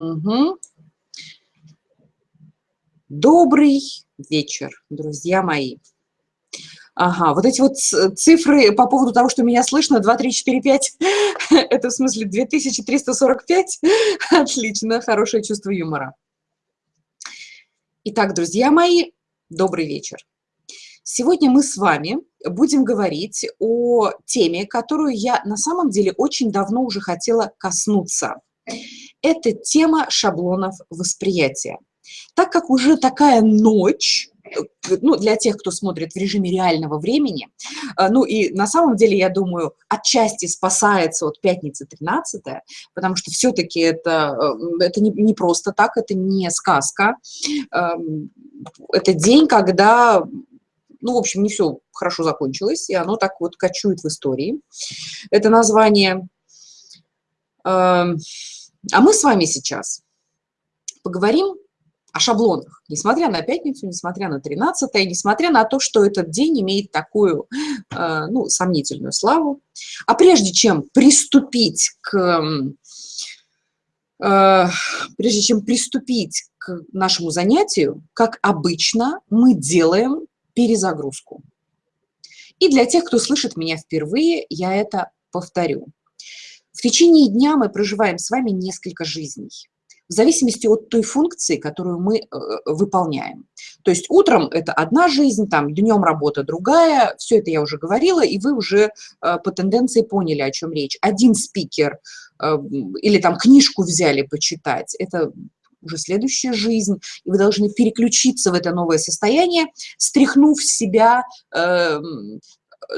Угу. Добрый вечер, друзья мои. Ага, вот эти вот цифры по поводу того, что меня слышно, 2, 3, 4, 5, это в смысле 2345? Отлично, хорошее чувство юмора. Итак, друзья мои, добрый вечер. Сегодня мы с вами будем говорить о теме, которую я на самом деле очень давно уже хотела коснуться – это тема шаблонов восприятия. Так как уже такая ночь, э, ну, для тех, кто смотрит в режиме реального времени, э, ну, и на самом деле, я думаю, отчасти спасается от пятницы 13 потому что все-таки это, э, это не, не просто так, это не сказка. Эм, это день, когда, ну, в общем, не все хорошо закончилось, и оно так вот кочует в истории. Это название эм, а мы с вами сейчас поговорим о шаблонах, несмотря на пятницу, несмотря на 13 несмотря на то, что этот день имеет такую, э, ну, сомнительную славу. А прежде чем приступить к, э, прежде чем приступить к нашему занятию, как обычно, мы делаем перезагрузку. И для тех, кто слышит меня впервые, я это повторю. В течение дня мы проживаем с вами несколько жизней, в зависимости от той функции, которую мы э, выполняем. То есть утром это одна жизнь, там днем работа другая, все это я уже говорила, и вы уже э, по тенденции поняли, о чем речь. Один спикер э, или там книжку взяли почитать, это уже следующая жизнь, и вы должны переключиться в это новое состояние, стряхнув себя э,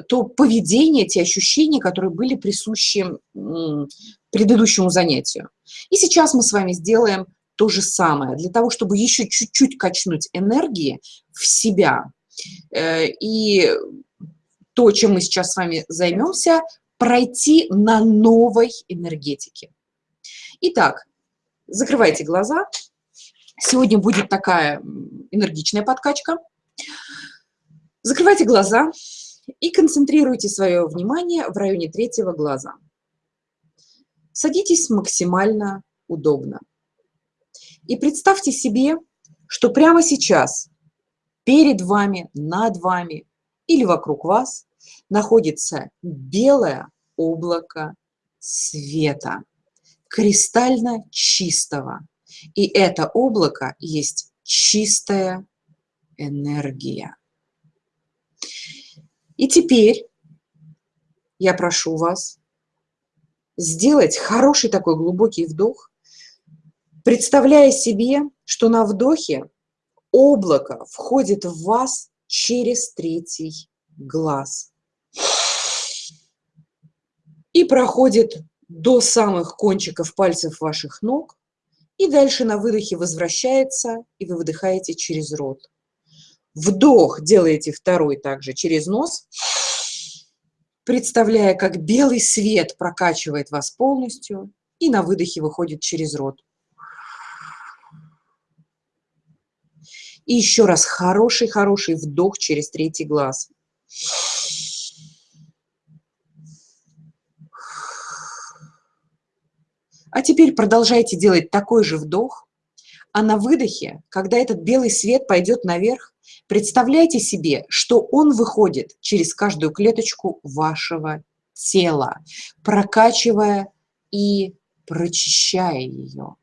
то поведение, те ощущения, которые были присущи предыдущему занятию. И сейчас мы с вами сделаем то же самое, для того, чтобы еще чуть-чуть качнуть энергии в себя. Э, и то, чем мы сейчас с вами займемся, пройти на новой энергетике. Итак, закрывайте глаза. Сегодня будет такая энергичная подкачка. Закрывайте глаза и концентрируйте свое внимание в районе третьего глаза. Садитесь максимально удобно. И представьте себе, что прямо сейчас перед вами, над вами или вокруг вас находится белое облако света, кристально чистого. И это облако есть чистая энергия. И теперь я прошу вас сделать хороший такой глубокий вдох, представляя себе, что на вдохе облако входит в вас через третий глаз и проходит до самых кончиков пальцев ваших ног, и дальше на выдохе возвращается, и вы выдыхаете через рот. Вдох делаете второй также через нос, представляя, как белый свет прокачивает вас полностью, и на выдохе выходит через рот. И еще раз хороший-хороший вдох через третий глаз. А теперь продолжайте делать такой же вдох, а на выдохе, когда этот белый свет пойдет наверх, Представляйте себе, что он выходит через каждую клеточку вашего тела, прокачивая и прочищая ее.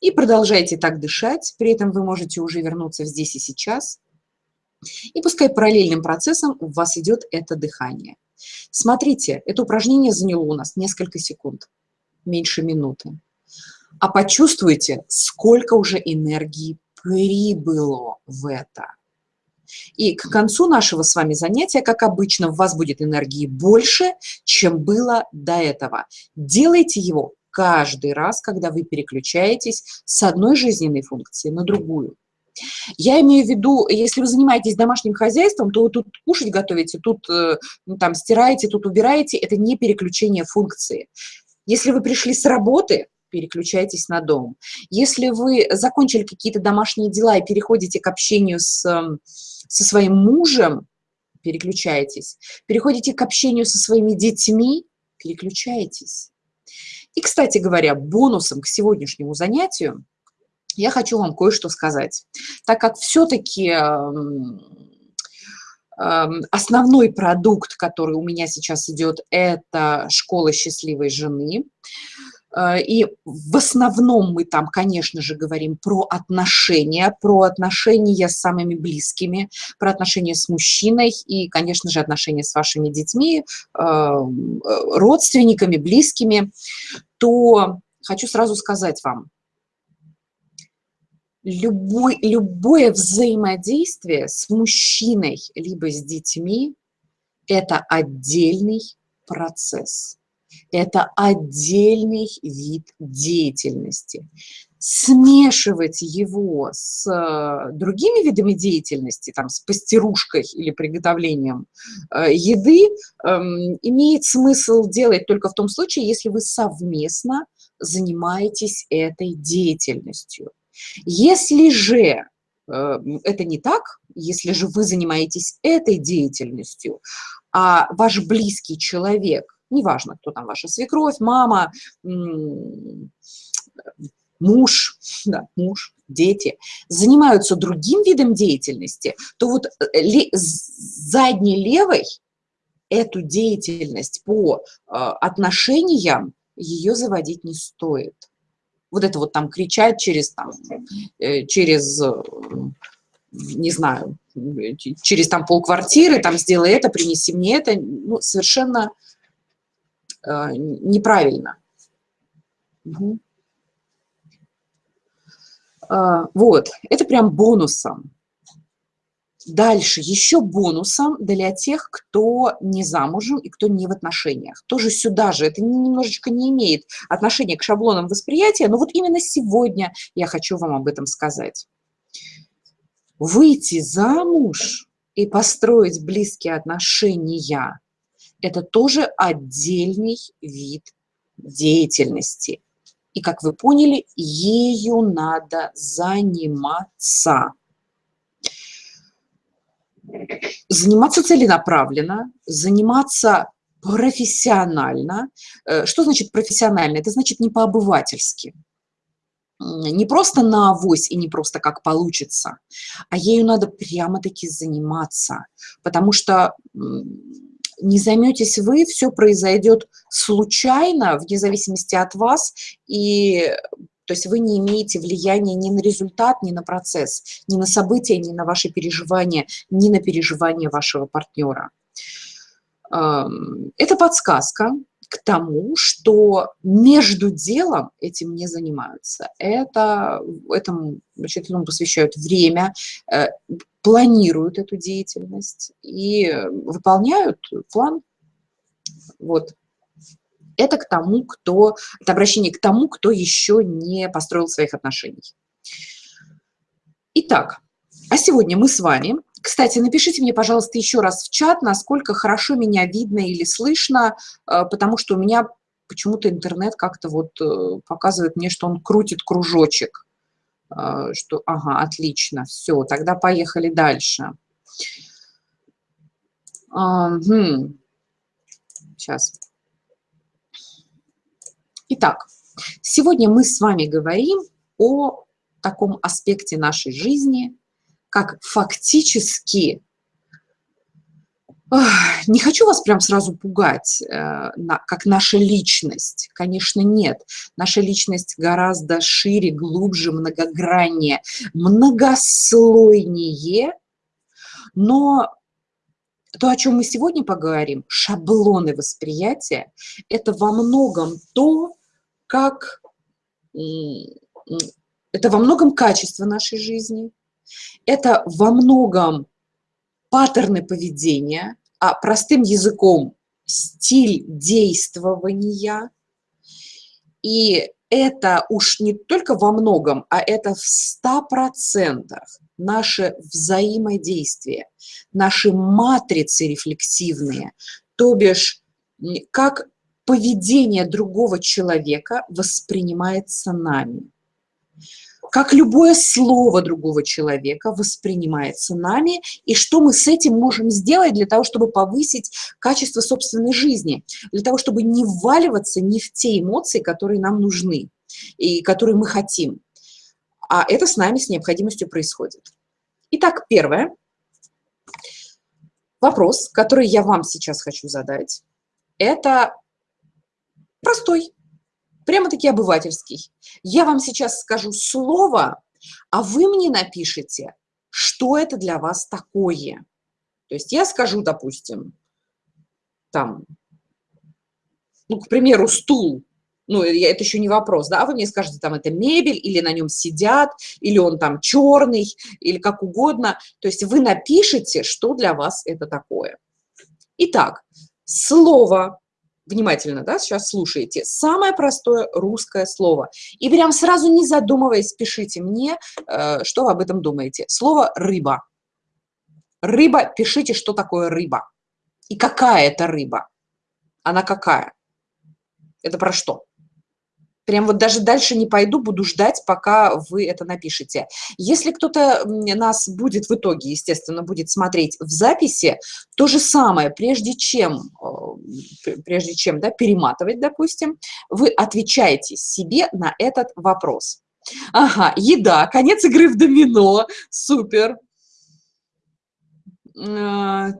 И продолжайте так дышать, при этом вы можете уже вернуться здесь и сейчас – и пускай параллельным процессом у вас идет это дыхание. Смотрите, это упражнение заняло у нас несколько секунд, меньше минуты. А почувствуйте, сколько уже энергии прибыло в это. И к концу нашего с вами занятия, как обычно, у вас будет энергии больше, чем было до этого. Делайте его каждый раз, когда вы переключаетесь с одной жизненной функции на другую. Я имею в виду, если вы занимаетесь домашним хозяйством, то вы тут кушать готовите, тут э, ну, там стираете, тут убираете, это не переключение функции. Если вы пришли с работы, переключайтесь на дом. Если вы закончили какие-то домашние дела и переходите к общению с, эм, со своим мужем, переключайтесь. Переходите к общению со своими детьми, переключайтесь. И, кстати говоря, бонусом к сегодняшнему занятию я хочу вам кое-что сказать. Так как все-таки эм, эм, основной продукт, который у меня сейчас идет, это школа счастливой жены. Э, и в основном мы там, конечно же, говорим про отношения, про отношения с самыми близкими, про отношения с мужчиной и, конечно же, отношения с вашими детьми, эм, э, родственниками, близкими, то хочу сразу сказать вам, любой, любое взаимодействие с мужчиной либо с детьми – это отдельный процесс это отдельный вид деятельности. Смешивать его с э, другими видами деятельности, там, с пастерушкой или приготовлением э, еды, эм, имеет смысл делать только в том случае, если вы совместно занимаетесь этой деятельностью. Если же э, это не так, если же вы занимаетесь этой деятельностью, а ваш близкий человек неважно, кто там ваша свекровь, мама, муж, да, муж, дети, занимаются другим видом деятельности, то вот э, задней левой эту деятельность по э, отношениям ее заводить не стоит. Вот это вот там кричать через, там, э, через не знаю, через там полквартиры, там сделай это, принеси мне это, ну, совершенно Э, неправильно. Угу. Вот, это прям бонусом. Дальше, еще бонусом для тех, кто не замужем и кто не в отношениях. Тоже сюда же, это немножечко не имеет отношения к шаблонам восприятия, но вот именно сегодня я хочу вам об этом сказать. Выйти замуж и построить близкие отношения это тоже отдельный вид деятельности. И, как вы поняли, ею надо заниматься. Заниматься целенаправленно, заниматься профессионально. Э, что значит профессионально? Это значит не по-обывательски. Не просто на авось и не просто как получится, а ею надо прямо-таки заниматься. Потому что не займетесь вы, все произойдет случайно, вне зависимости от вас, и то есть вы не имеете влияния ни на результат, ни на процесс, ни на события, ни на ваши переживания, ни на переживания вашего партнера. Это подсказка к тому, что между делом этим не занимаются. Это, этому, значит, этому посвящают время, э, планируют эту деятельность и выполняют план. Вот. Это к тому, кто, это обращение к тому, кто еще не построил своих отношений. Итак, а сегодня мы с вами, кстати, напишите мне, пожалуйста, еще раз в чат, насколько хорошо меня видно или слышно, э, потому что у меня почему-то интернет как-то вот э, показывает мне, что он крутит кружочек. А, что, ага, отлично, все, тогда поехали дальше. Сейчас. Итак, сегодня мы с вами говорим о таком аспекте нашей жизни, как фактически не хочу вас прям сразу пугать, э, как наша личность. Конечно, нет. Наша личность гораздо шире, глубже, многограннее, многослойнее. Но то, о чем мы сегодня поговорим, шаблоны восприятия, это во многом то, как... Это во многом качество нашей жизни, это во многом паттерны поведения, а простым языком стиль действования. И это уж не только во многом, а это в ста процентах наше взаимодействие, наши матрицы рефлексивные, то бишь как поведение другого человека воспринимается нами как любое слово другого человека воспринимается нами, и что мы с этим можем сделать для того, чтобы повысить качество собственной жизни, для того, чтобы не вваливаться не в те эмоции, которые нам нужны и которые мы хотим. А это с нами с необходимостью происходит. Итак, первое. Вопрос, который я вам сейчас хочу задать, это простой прямо-таки обывательский. Я вам сейчас скажу слово, а вы мне напишите, что это для вас такое. То есть я скажу, допустим, там, ну, к примеру, стул, ну, это еще не вопрос, да, а вы мне скажете, там, это мебель, или на нем сидят, или он там черный, или как угодно. То есть вы напишите, что для вас это такое. Итак, слово внимательно, да, сейчас слушаете, самое простое русское слово. И прям сразу не задумываясь, пишите мне, э, что вы об этом думаете. Слово «рыба». Рыба, пишите, что такое рыба. И какая это рыба. Она какая? Это про что? Прям вот даже дальше не пойду, буду ждать, пока вы это напишете. Если кто-то нас будет в итоге, естественно, будет смотреть в записи, то же самое, прежде чем, прежде чем да, перематывать, допустим, вы отвечаете себе на этот вопрос. Ага, еда, конец игры в домино, супер. Э,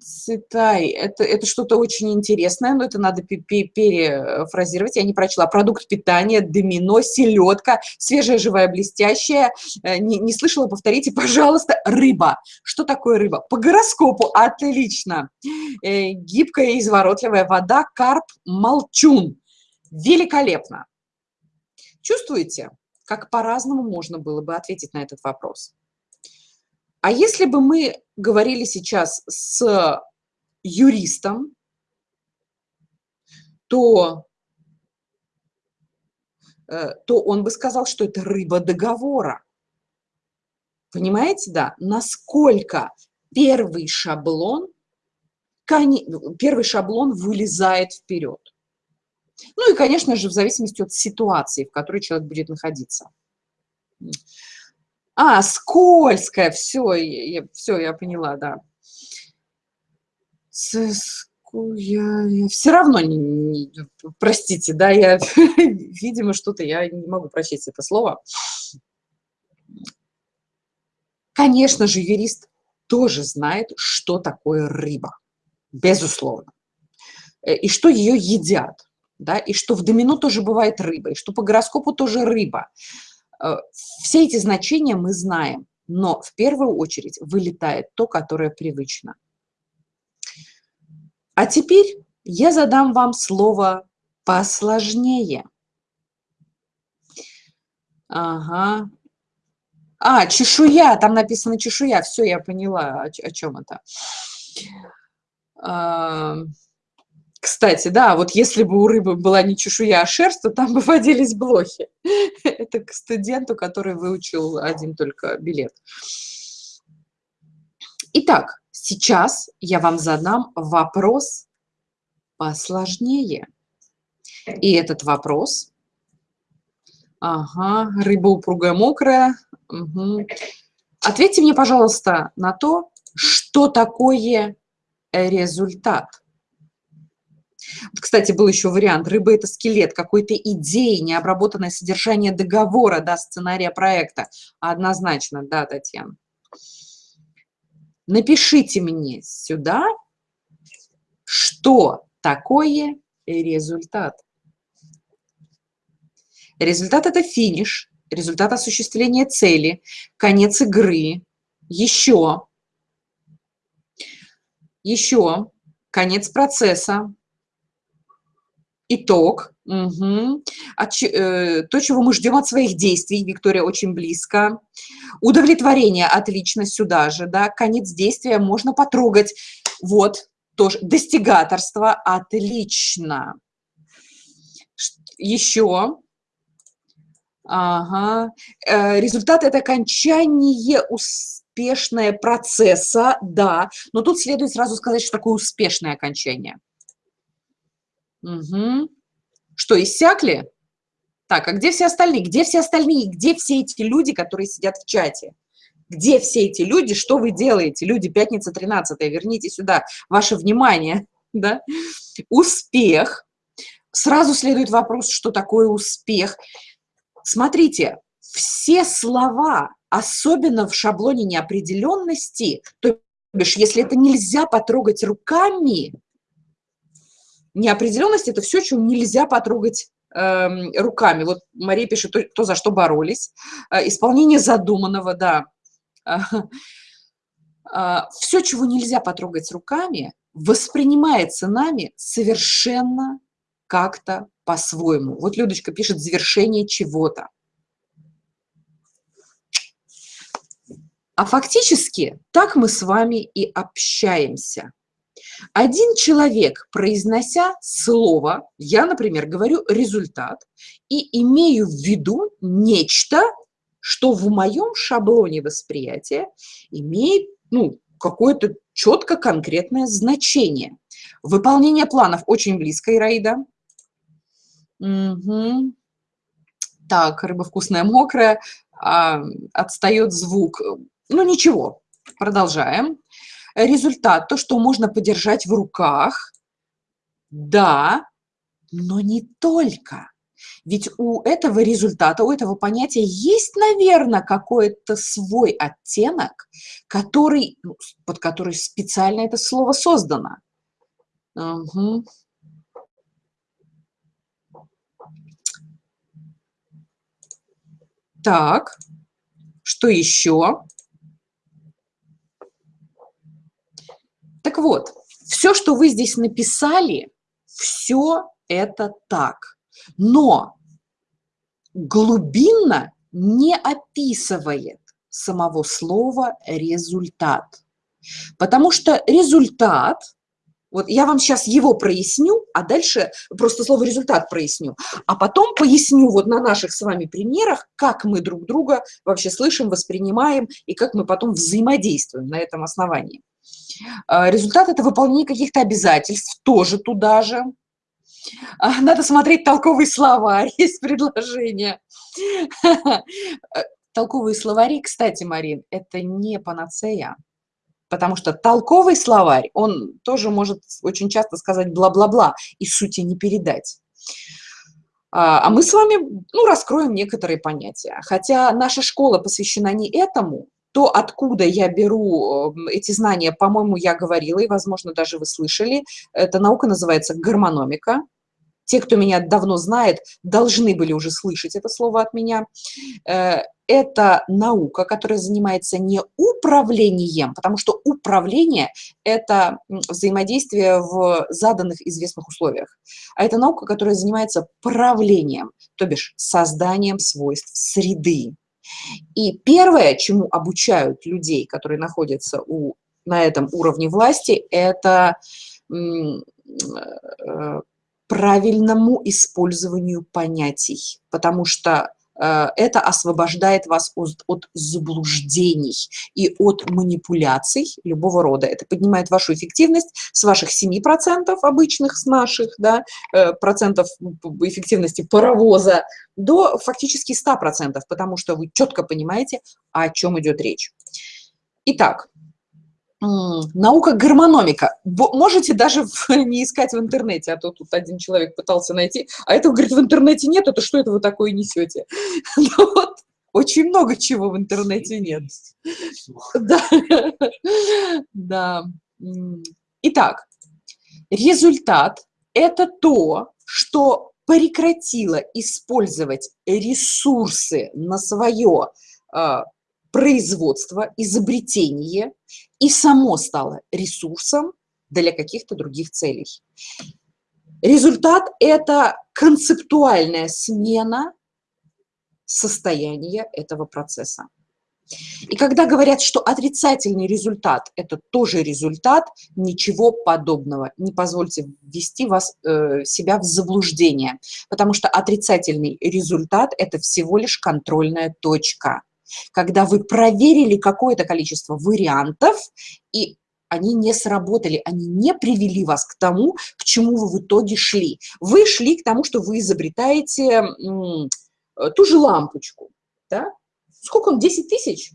Цитай. Это, это что-то очень интересное, но это надо перефразировать. Я не прочла. Продукт питания, домино, селедка, свежая, живая, блестящая. Э, не, не слышала, повторите, пожалуйста. Рыба. Что такое рыба? По гороскопу. Отлично. Э, гибкая изворотливая вода, карп, молчун. Великолепно. Чувствуете, как по-разному можно было бы ответить на этот вопрос? А если бы мы говорили сейчас с юристом, то, э, то он бы сказал, что это рыба договора. Понимаете, да? Насколько первый шаблон, первый шаблон вылезает вперед. Ну и, конечно же, в зависимости от ситуации, в которой человек будет находиться. А, скользкая, все, я, все, я поняла, да. Я, я все равно, не, не, простите, да, я, видимо, что-то, я не могу прочесть это слово. Конечно же, юрист тоже знает, что такое рыба, безусловно, э, и что ее едят, да, и что в домино тоже бывает рыба, и что по гороскопу тоже рыба. Э, все эти значения мы знаем, но в первую очередь вылетает то, которое привычно. А теперь я задам вам слово посложнее. Ага. А, чешуя, там написано чешуя. Все, я поняла, о, о чем это. Кстати, да, вот если бы у рыбы была не чешуя, а шерсть, то там бы водились блохи. Это к студенту, который выучил один только билет. Итак, сейчас я вам задам вопрос посложнее. И этот вопрос... Ага, рыба упругая, мокрая. Угу. Ответьте мне, пожалуйста, на то, что такое результат. Кстати, был еще вариант. Рыба – это скелет какой-то идеи, необработанное содержание договора, да, сценария проекта. Однозначно, да, Татьяна. Напишите мне сюда, что такое результат. Результат – это финиш, результат осуществления цели, конец игры, еще, еще, конец процесса, Итог. Угу. От, э, то, чего мы ждем от своих действий, Виктория, очень близко. Удовлетворение, отлично, сюда же, да. Конец действия можно потрогать. Вот, тоже. Достигаторство, отлично. Еще. Ага. Э, результат – это окончание успешное процесса, да. Но тут следует сразу сказать, что такое успешное окончание – Угу. Что, иссякли? Так, а где все остальные? Где все остальные? Где все эти люди, которые сидят в чате? Где все эти люди? Что вы делаете? Люди, пятница 13 верните сюда ваше внимание. Да? Успех. Сразу следует вопрос, что такое успех. Смотрите, все слова, особенно в шаблоне неопределенности, то бишь, если это нельзя потрогать руками, неопределенность – это все, что нельзя потрогать э, руками. Вот Мария пишет, то, то за что боролись. Э, исполнение задуманного, да. Э, э, все, чего нельзя потрогать руками, воспринимается нами совершенно как-то по-своему. Вот Людочка пишет «завершение чего-то». А фактически так мы с вами и общаемся. Один человек, произнося слово, я, например, говорю результат, и имею в виду нечто, что в моем шаблоне восприятия имеет ну, какое-то четко конкретное значение. Выполнение планов очень близко, Ираида. Угу. Так, рыба вкусная, мокрая, а, отстает звук. Ну, ничего, продолжаем результат, то, что можно подержать в руках, да, но не только. Ведь у этого результата, у этого понятия есть, наверное, какой-то свой оттенок, который, ну, под который специально это слово создано. Угу. Так, что еще? Так вот, все, что вы здесь написали, все это так. Но глубинно не описывает самого слова результат. Потому что результат, вот я вам сейчас его проясню, а дальше просто слово результат проясню, а потом поясню вот на наших с вами примерах, как мы друг друга вообще слышим, воспринимаем и как мы потом взаимодействуем на этом основании. А, результат – это выполнение каких-то обязательств, тоже туда же. А, надо смотреть толковый словарь, есть предложение. Толковые словари, кстати, Марин, это не панацея, потому что толковый словарь, он тоже может очень часто сказать бла-бла-бла и сути не передать. А, а мы с вами ну, раскроем некоторые понятия. Хотя наша школа посвящена не этому, то, откуда я беру эм, эти знания, по-моему, я говорила, и, возможно, даже вы слышали. Эта наука называется гормономика. Те, кто меня давно знает, должны были уже слышать это слово от меня. Э, это наука, которая занимается не управлением, потому что управление – это взаимодействие в заданных известных условиях, а это наука, которая занимается правлением, то бишь созданием свойств среды. И первое, чему обучают людей, которые находятся у, на этом уровне власти, это э, правильному использованию понятий, потому что Э, это освобождает вас от, от заблуждений и от манипуляций любого рода. Это поднимает вашу эффективность с ваших 7% обычных, с наших, да, э, процентов эффективности паровоза до фактически 100%, потому что вы четко понимаете, о чем идет речь. Итак, Наука гормономика. Можете даже не искать в интернете, а то тут один человек пытался найти, а этого, говорит, в интернете нет, это что это вы такое несете? Ну вот, очень много чего в интернете нет. Да. да. Итак, результат – это то, что прекратило использовать ресурсы на свое а, производство, изобретение и само стало ресурсом для каких-то других целей. Результат – это концептуальная смена состояния этого процесса. И когда говорят, что отрицательный результат – это тоже результат, ничего подобного. Не позвольте ввести вас, э, себя в заблуждение, потому что отрицательный результат – это всего лишь контрольная точка – когда вы проверили какое-то количество вариантов и они не сработали, они не привели вас к тому, к чему вы в итоге шли. Вы шли к тому, что вы изобретаете э, ту же лампочку. Да? Сколько он, 10 тысяч?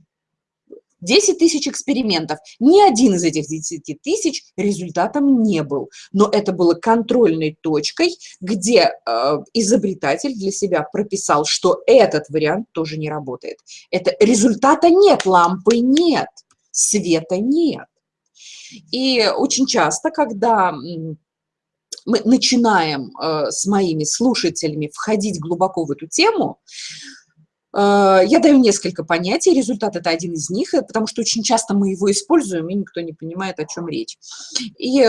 10 тысяч экспериментов. Ни один из этих 10 тысяч результатом не был. Но это было контрольной точкой, где э, изобретатель для себя прописал, что этот вариант тоже не работает. Это результата нет, лампы нет, света нет. И очень часто, когда мы начинаем э, с моими слушателями входить глубоко в эту тему, я даю несколько понятий, результат – это один из них, э, потому что очень часто мы его используем, и никто не понимает, о чем речь. И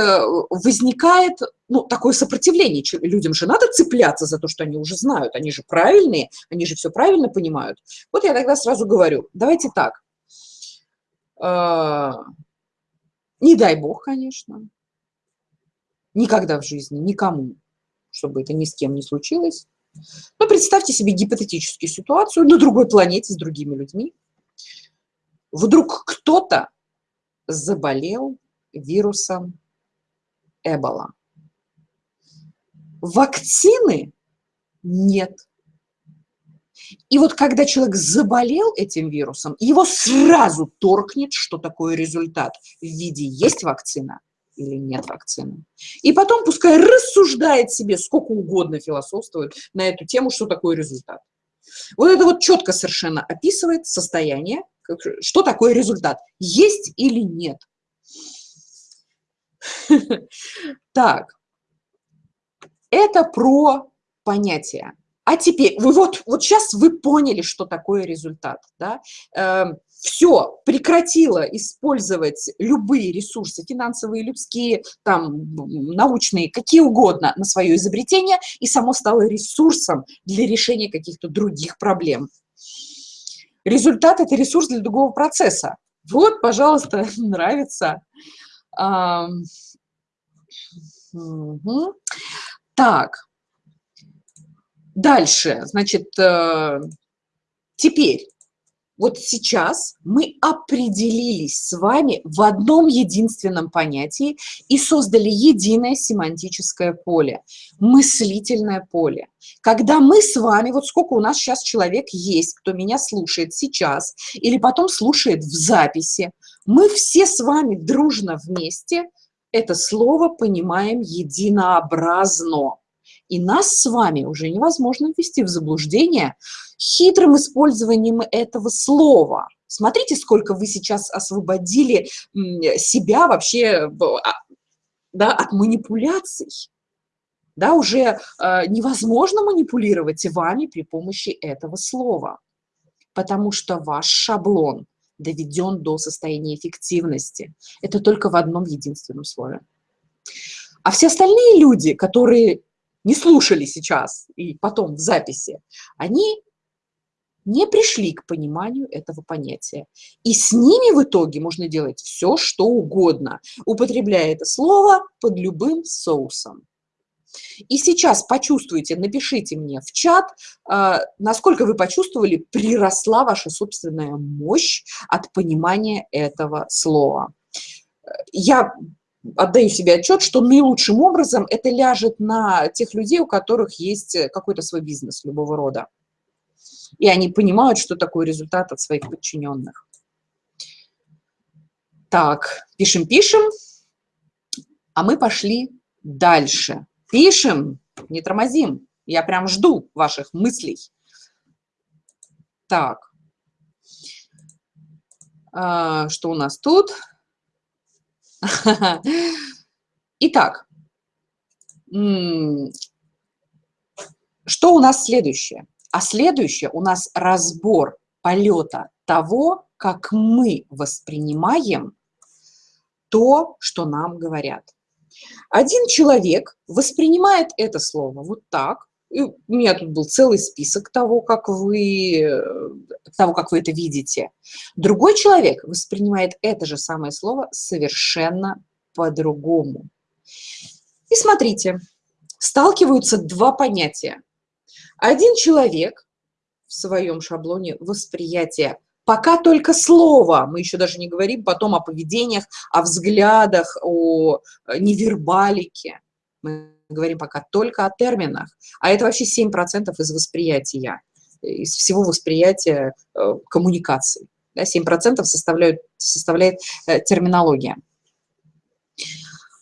возникает ну, такое сопротивление. Людям же надо цепляться за то, что они уже знают, они же правильные, они же все правильно понимают. Вот я тогда сразу говорю, давайте так. Не дай бог, конечно. Никогда в жизни, никому, чтобы это ни с кем не случилось. Но представьте себе гипотетическую ситуацию на другой планете с другими людьми. Вдруг кто-то заболел вирусом Эбола. Вакцины нет. И вот когда человек заболел этим вирусом, его сразу торкнет, что такое результат в виде есть вакцина или нет вакцины. И потом пускай рассуждает себе сколько угодно философствует на эту тему, что такое результат. Вот это вот четко совершенно описывает состояние, что такое результат, есть или нет. Так, это про понятие. А теперь, вы вот, вот сейчас вы поняли, что такое результат. Да? Все, прекратило использовать любые ресурсы, финансовые, людские, там, научные, какие угодно, на свое изобретение, и само стало ресурсом для решения каких-то других проблем. Результат – это ресурс для другого процесса. Вот, пожалуйста, нравится. Угу. Так, Дальше, значит, э, теперь, вот сейчас мы определились с вами в одном единственном понятии и создали единое семантическое поле, мыслительное поле. Когда мы с вами, вот сколько у нас сейчас человек есть, кто меня слушает сейчас или потом слушает в записи, мы все с вами дружно вместе это слово понимаем единообразно. И нас с вами уже невозможно ввести в заблуждение хитрым использованием этого слова. Смотрите, сколько вы сейчас освободили себя вообще а, да, от манипуляций. Да, уже э, невозможно манипулировать вами при помощи этого слова, потому что ваш шаблон доведен до состояния эффективности. Это только в одном единственном слове. А все остальные люди, которые не слушали сейчас и потом в записи, они не пришли к пониманию этого понятия. И с ними в итоге можно делать все, что угодно, употребляя это слово под любым соусом. И сейчас почувствуйте, напишите мне в чат, а, насколько вы почувствовали, приросла ваша собственная мощь от понимания этого слова. Я отдаю себе отчет, что наилучшим образом это ляжет на тех людей, у которых есть э, какой-то свой бизнес любого рода. И они понимают, что такое результат от своих подчиненных. Так, пишем-пишем, а мы пошли дальше. Пишем, не тормозим. Я прям жду ваших мыслей. Так, а, что у нас тут? Итак, что у нас следующее? А следующее у нас разбор полета того, как мы воспринимаем то, что нам говорят. Один человек воспринимает это слово вот так, и у меня тут был целый список того, как вы, того, как вы это видите. Другой человек воспринимает это же самое слово совершенно по-другому. И смотрите, сталкиваются два понятия. Один человек в своем шаблоне восприятия Пока только слово, мы еще даже не говорим потом о поведениях, о взглядах, о э, невербалике. Мы говорим пока только о терминах. А это вообще 7% из восприятия, из всего восприятия э, коммуникации. Да, 7% составляют, составляет э, терминология.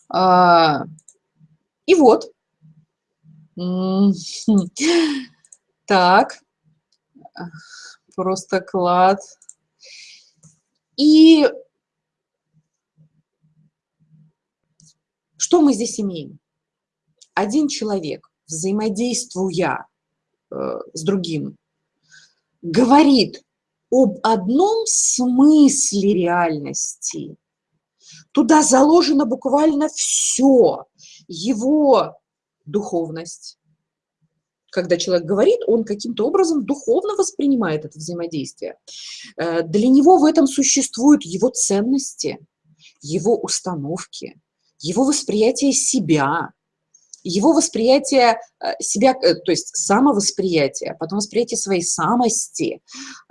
А, и вот. Так. Просто клад. И что мы здесь имеем? Один человек, взаимодействуя э, с другим, говорит об одном смысле реальности. Туда заложено буквально все. Его духовность, когда человек говорит, он каким-то образом духовно воспринимает это взаимодействие. Э, для него в этом существуют его ценности, его установки, его восприятие себя, его восприятие э, себя, э, то есть самовосприятие, потом восприятие своей самости,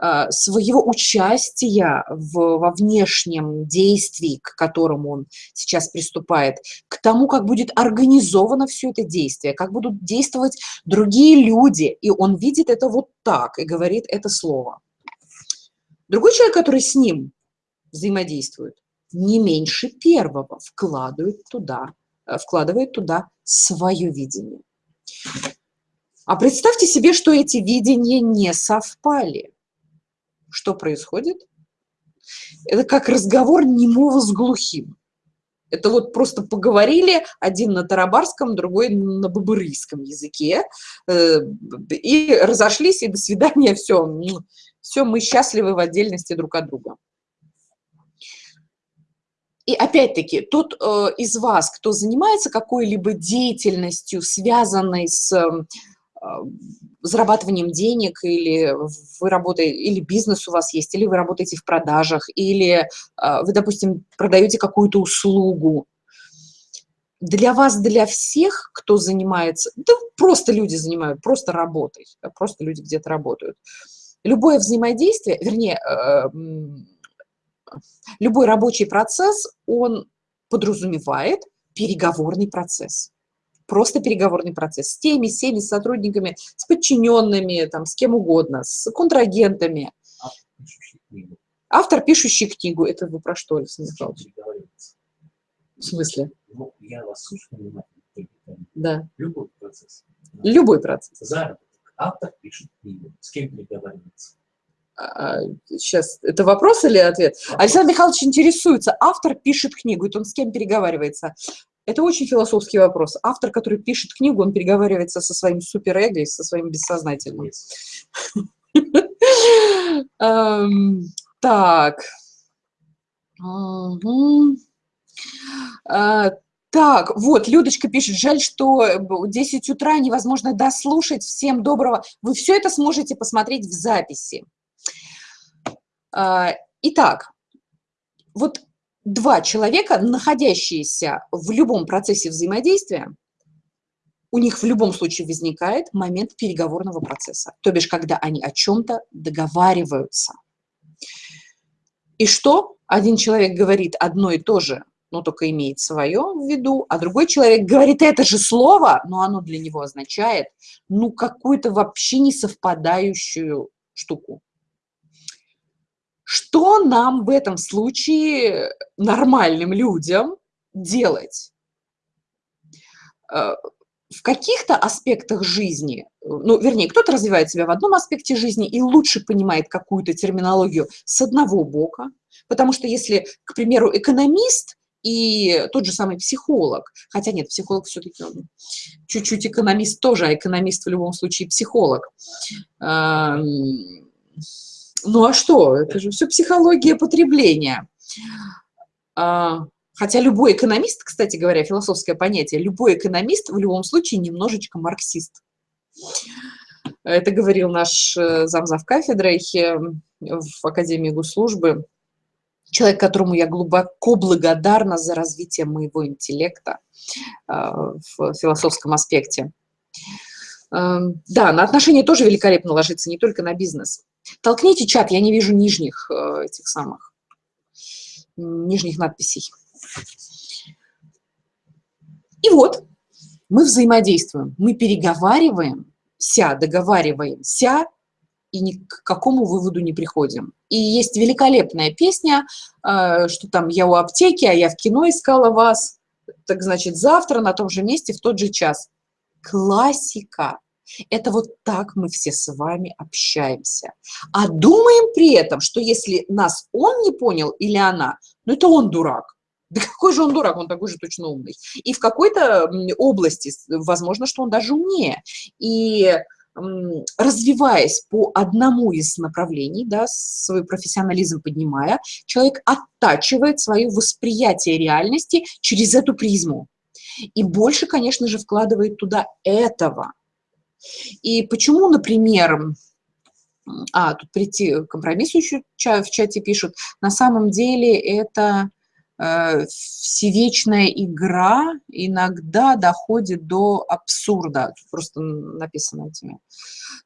э, своего участия в, во внешнем действии, к которому он сейчас приступает, к тому, как будет организовано все это действие, как будут действовать другие люди, и он видит это вот так и говорит это слово. Другой человек, который с ним взаимодействует, не меньше первого вкладывает туда вкладывает туда свое видение. А представьте себе, что эти видения не совпали. Что происходит? Это как разговор немого с глухим. Это вот просто поговорили, один на тарабарском, другой на бабырийском языке, э, и разошлись, и до свидания, все, все, мы счастливы в отдельности друг от друга. И опять-таки, тот э, из вас, кто занимается какой-либо деятельностью, связанной с э, зарабатыванием денег, или вы работаете, или бизнес у вас есть, или вы работаете в продажах, или э, вы, допустим, продаете какую-то услугу, для вас, для всех, кто занимается, да просто люди занимают, просто работой, просто люди где-то работают. Любое взаимодействие, вернее, э, любой рабочий процесс, он подразумевает переговорный процесс. Просто переговорный процесс с теми, с теми, с сотрудниками, с подчиненными, там, с кем угодно, с контрагентами. Автор, пишущий книгу. Это вы про что, Александр Михайлович? В смысле? Ну, я вас слушаю внимательно. Да. Любой процесс. Любой процесс. Заработок. Автор пишет книгу. С кем переговаривается? Сейчас, а, это вопрос или ответ? Александр Михайлович интересуется, автор пишет книгу, это он с кем переговаривается? Это очень философский вопрос. Автор, который пишет книгу, он переговаривается со своим суперэго и со своим бессознательным. Эм, так. А, так, вот, Людочка пишет, жаль, что 10 утра невозможно дослушать. Всем доброго. Вы все это сможете посмотреть в записи. А, итак, вот два человека, находящиеся в любом процессе взаимодействия, у них в любом случае возникает момент переговорного процесса, то бишь, когда они о чем-то договариваются. И что? Один человек говорит одно и то же, но только имеет свое в виду, а другой человек говорит это же слово, но оно для него означает, ну, какую-то вообще не совпадающую штуку. Что нам в этом случае, нормальным людям, делать? Э, в каких-то аспектах жизни, ну, вернее, кто-то развивает себя в одном аспекте жизни и лучше понимает какую-то терминологию с одного бока, потому что если, к примеру, экономист и тот же самый психолог, хотя нет, психолог все-таки чуть-чуть экономист тоже, а экономист в любом случае психолог, эм, ну а что? Это же все психология потребления. А, хотя любой экономист, кстати говоря, философское понятие, любой экономист в любом случае немножечко марксист. Это говорил наш э, замзав кафедрой в Академии госслужбы, человек, которому я глубоко благодарна за развитие моего интеллекта э, в философском аспекте. Да, на отношения тоже великолепно ложится, не только на бизнес. Толкните чат, я не вижу нижних э, этих самых, нижних надписей. И вот, мы взаимодействуем, мы переговариваемся, договариваемся, и ни к какому выводу не приходим. И есть великолепная песня, э, что там «Я у аптеки, а я в кино искала вас», так значит, завтра на том же месте в тот же час. Классика. Это вот так мы все с вами общаемся. А думаем при этом, что если нас он не понял или она, ну это он дурак. Да какой же он дурак, он такой же точно умный. И в какой-то области, возможно, что он даже умнее. И развиваясь по одному из направлений, да, свой профессионализм поднимая, человек оттачивает свое восприятие реальности через эту призму. И больше, конечно же, вкладывает туда этого. И почему, например, а, тут прийти к компромиссу еще в чате пишут, на самом деле это э, всевечная игра иногда доходит до абсурда. Тут просто написано этими.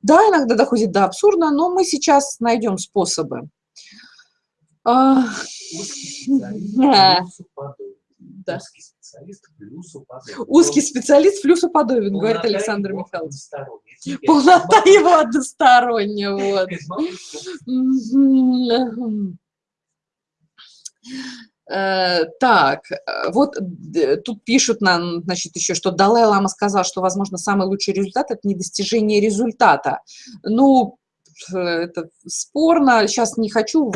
Да, иногда доходит до абсурда, но мы сейчас найдем способы. А, да. Узкий специалист плюс уподобен. Узкий специалист плюс уподобен, Полнота говорит Александр Михайлович. Полнота его односторонняя, вот. Э, так, вот тут пишут нам, значит, еще, что Далай-Лама сказал, что, возможно, самый лучший результат – это не достижение результата. Ну, это спорно. Сейчас не хочу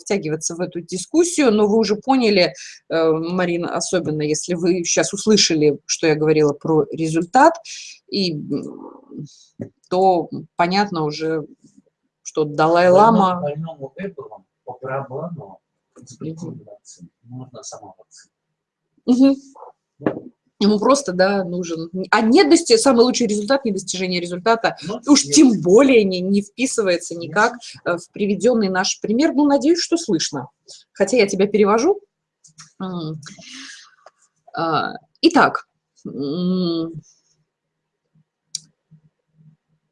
втягиваться в эту дискуссию, но вы уже поняли, э, Марина, особенно если вы сейчас услышали, что я говорила про результат, и то понятно уже, что Далай-Лама... Больному Эпплом по барабану можно сама вакцина. Угу. Ему просто, да, нужен... А нет дости... самый лучший результат, не достижение результата, ну, уж нет. тем более не, не вписывается никак э, в приведенный наш пример. Ну, надеюсь, что слышно. Хотя я тебя перевожу. А, итак,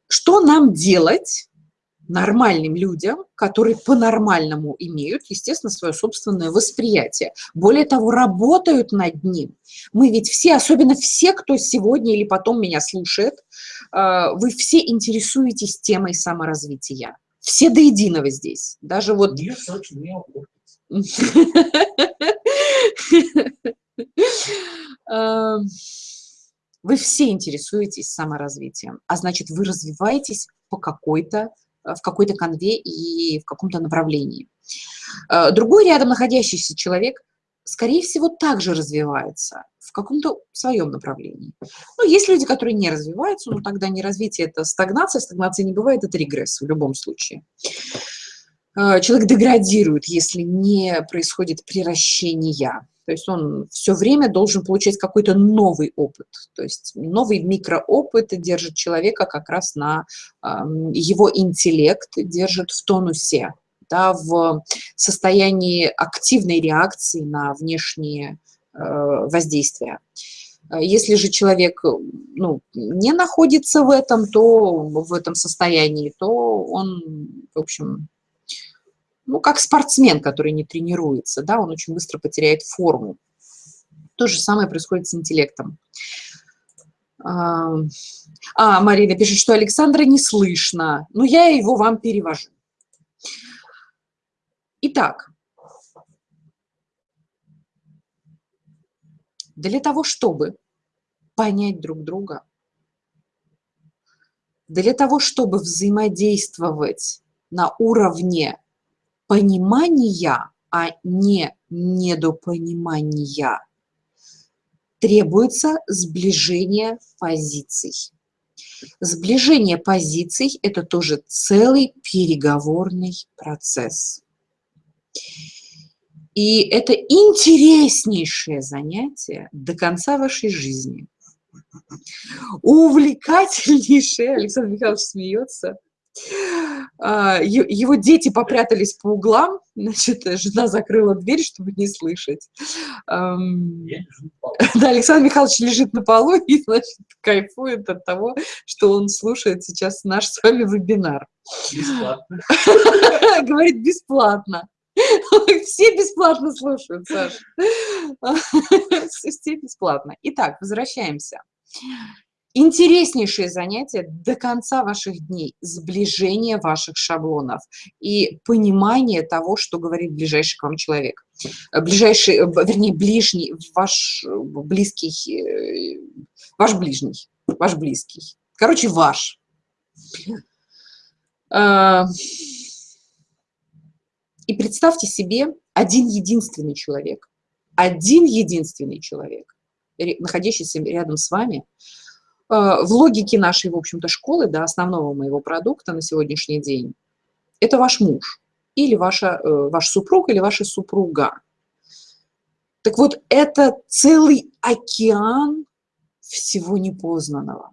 что нам делать нормальным людям, которые по-нормальному имеют, естественно, свое собственное восприятие. Более того, работают над ним. Мы ведь все, особенно все, кто сегодня или потом меня слушает, э, вы все интересуетесь темой саморазвития. Все до единого здесь. Даже вот... Эм, вы все интересуетесь саморазвитием, а значит, вы развиваетесь по какой-то в какой-то конве и в каком-то направлении. Э, другой рядом находящийся человек, скорее всего, также развивается в каком-то своем направлении. Но есть люди, которые не развиваются, но тогда не развитие – это стагнация, стагнация не бывает, это регресс в любом случае. Э, человек деградирует, если не происходит приращение. То есть он все время должен получать какой-то новый опыт. То есть новый микроопыт держит человека как раз на его интеллект, держит в тонусе, да, в состоянии активной реакции на внешние э, воздействия. Если же человек ну, не находится в этом, то в этом состоянии, то он, в общем, ну, как спортсмен, который не тренируется, да, он очень быстро потеряет форму. То же самое происходит с интеллектом. А, а Марина пишет, что Александра не слышно. Ну, я его вам перевожу. Итак, для того, чтобы понять друг друга, для того, чтобы взаимодействовать на уровне понимания, а не недопонимания, требуется сближение позиций. Сближение позиций – это тоже целый переговорный процесс. И это интереснейшее занятие до конца вашей жизни. Увлекательнейшее, Александр Михайлович смеется – его дети попрятались по углам, значит, жена закрыла дверь, чтобы не слышать. Да, Александр Михайлович лежит на полу и, значит, кайфует от того, что он слушает сейчас наш с вами вебинар. Бесплатно. Говорит, бесплатно. Все бесплатно слушают, Саша. Все бесплатно. Итак, возвращаемся. Интереснейшее занятие до конца ваших дней, сближение ваших шаблонов и понимание того, что говорит ближайший к вам человек. Ближайший, э, вернее, ближний, ваш э, близкий, э, ваш ближний, ваш близкий. Короче, ваш. И представьте себе один единственный человек, один единственный человек, находящийся рядом с вами, Э, в логике нашей, в общем-то, школы, да, основного моего продукта на сегодняшний день, это ваш муж или ваша, э, ваш супруг или ваша супруга. Так вот, это целый океан всего непознанного.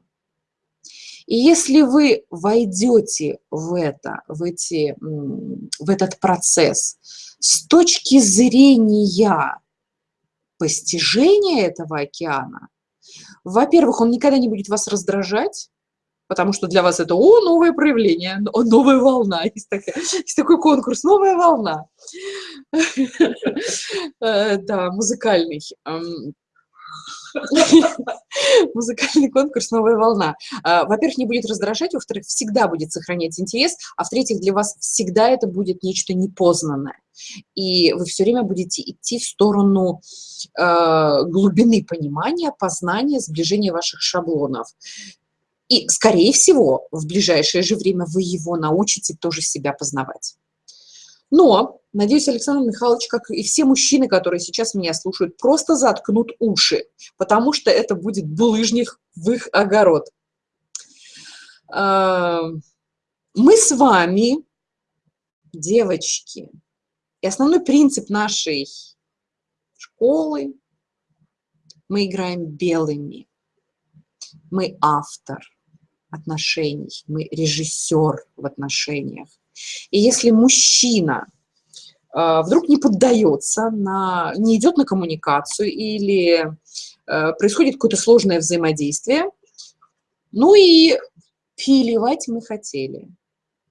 И если вы войдете в это, в, эти, в этот процесс с точки зрения постижения этого океана, во-первых, он никогда не будет вас раздражать, потому что для вас это, о, новое проявление, о, новая волна, есть, такая, есть такой конкурс, новая волна. Э, да, музыкальный. Музыкальный конкурс «Новая волна». А, во-первых, не будет раздражать, во-вторых, всегда будет сохранять интерес, а в-третьих, для вас всегда это будет нечто непознанное. И вы все время будете идти в сторону э, глубины понимания, познания, сближения ваших шаблонов. И, скорее всего, в ближайшее же время вы его научите тоже себя познавать. Но, надеюсь, Александр Михайлович, как и все мужчины, которые сейчас меня слушают, просто заткнут уши, потому что это будет булыжник в их огород. А, мы с вами, девочки, и основной принцип нашей школы, мы играем белыми. Мы автор отношений, мы режиссер в отношениях. И если мужчина э, вдруг не поддается, на, не идет на коммуникацию или э, происходит какое-то сложное взаимодействие, ну и филевать мы хотели.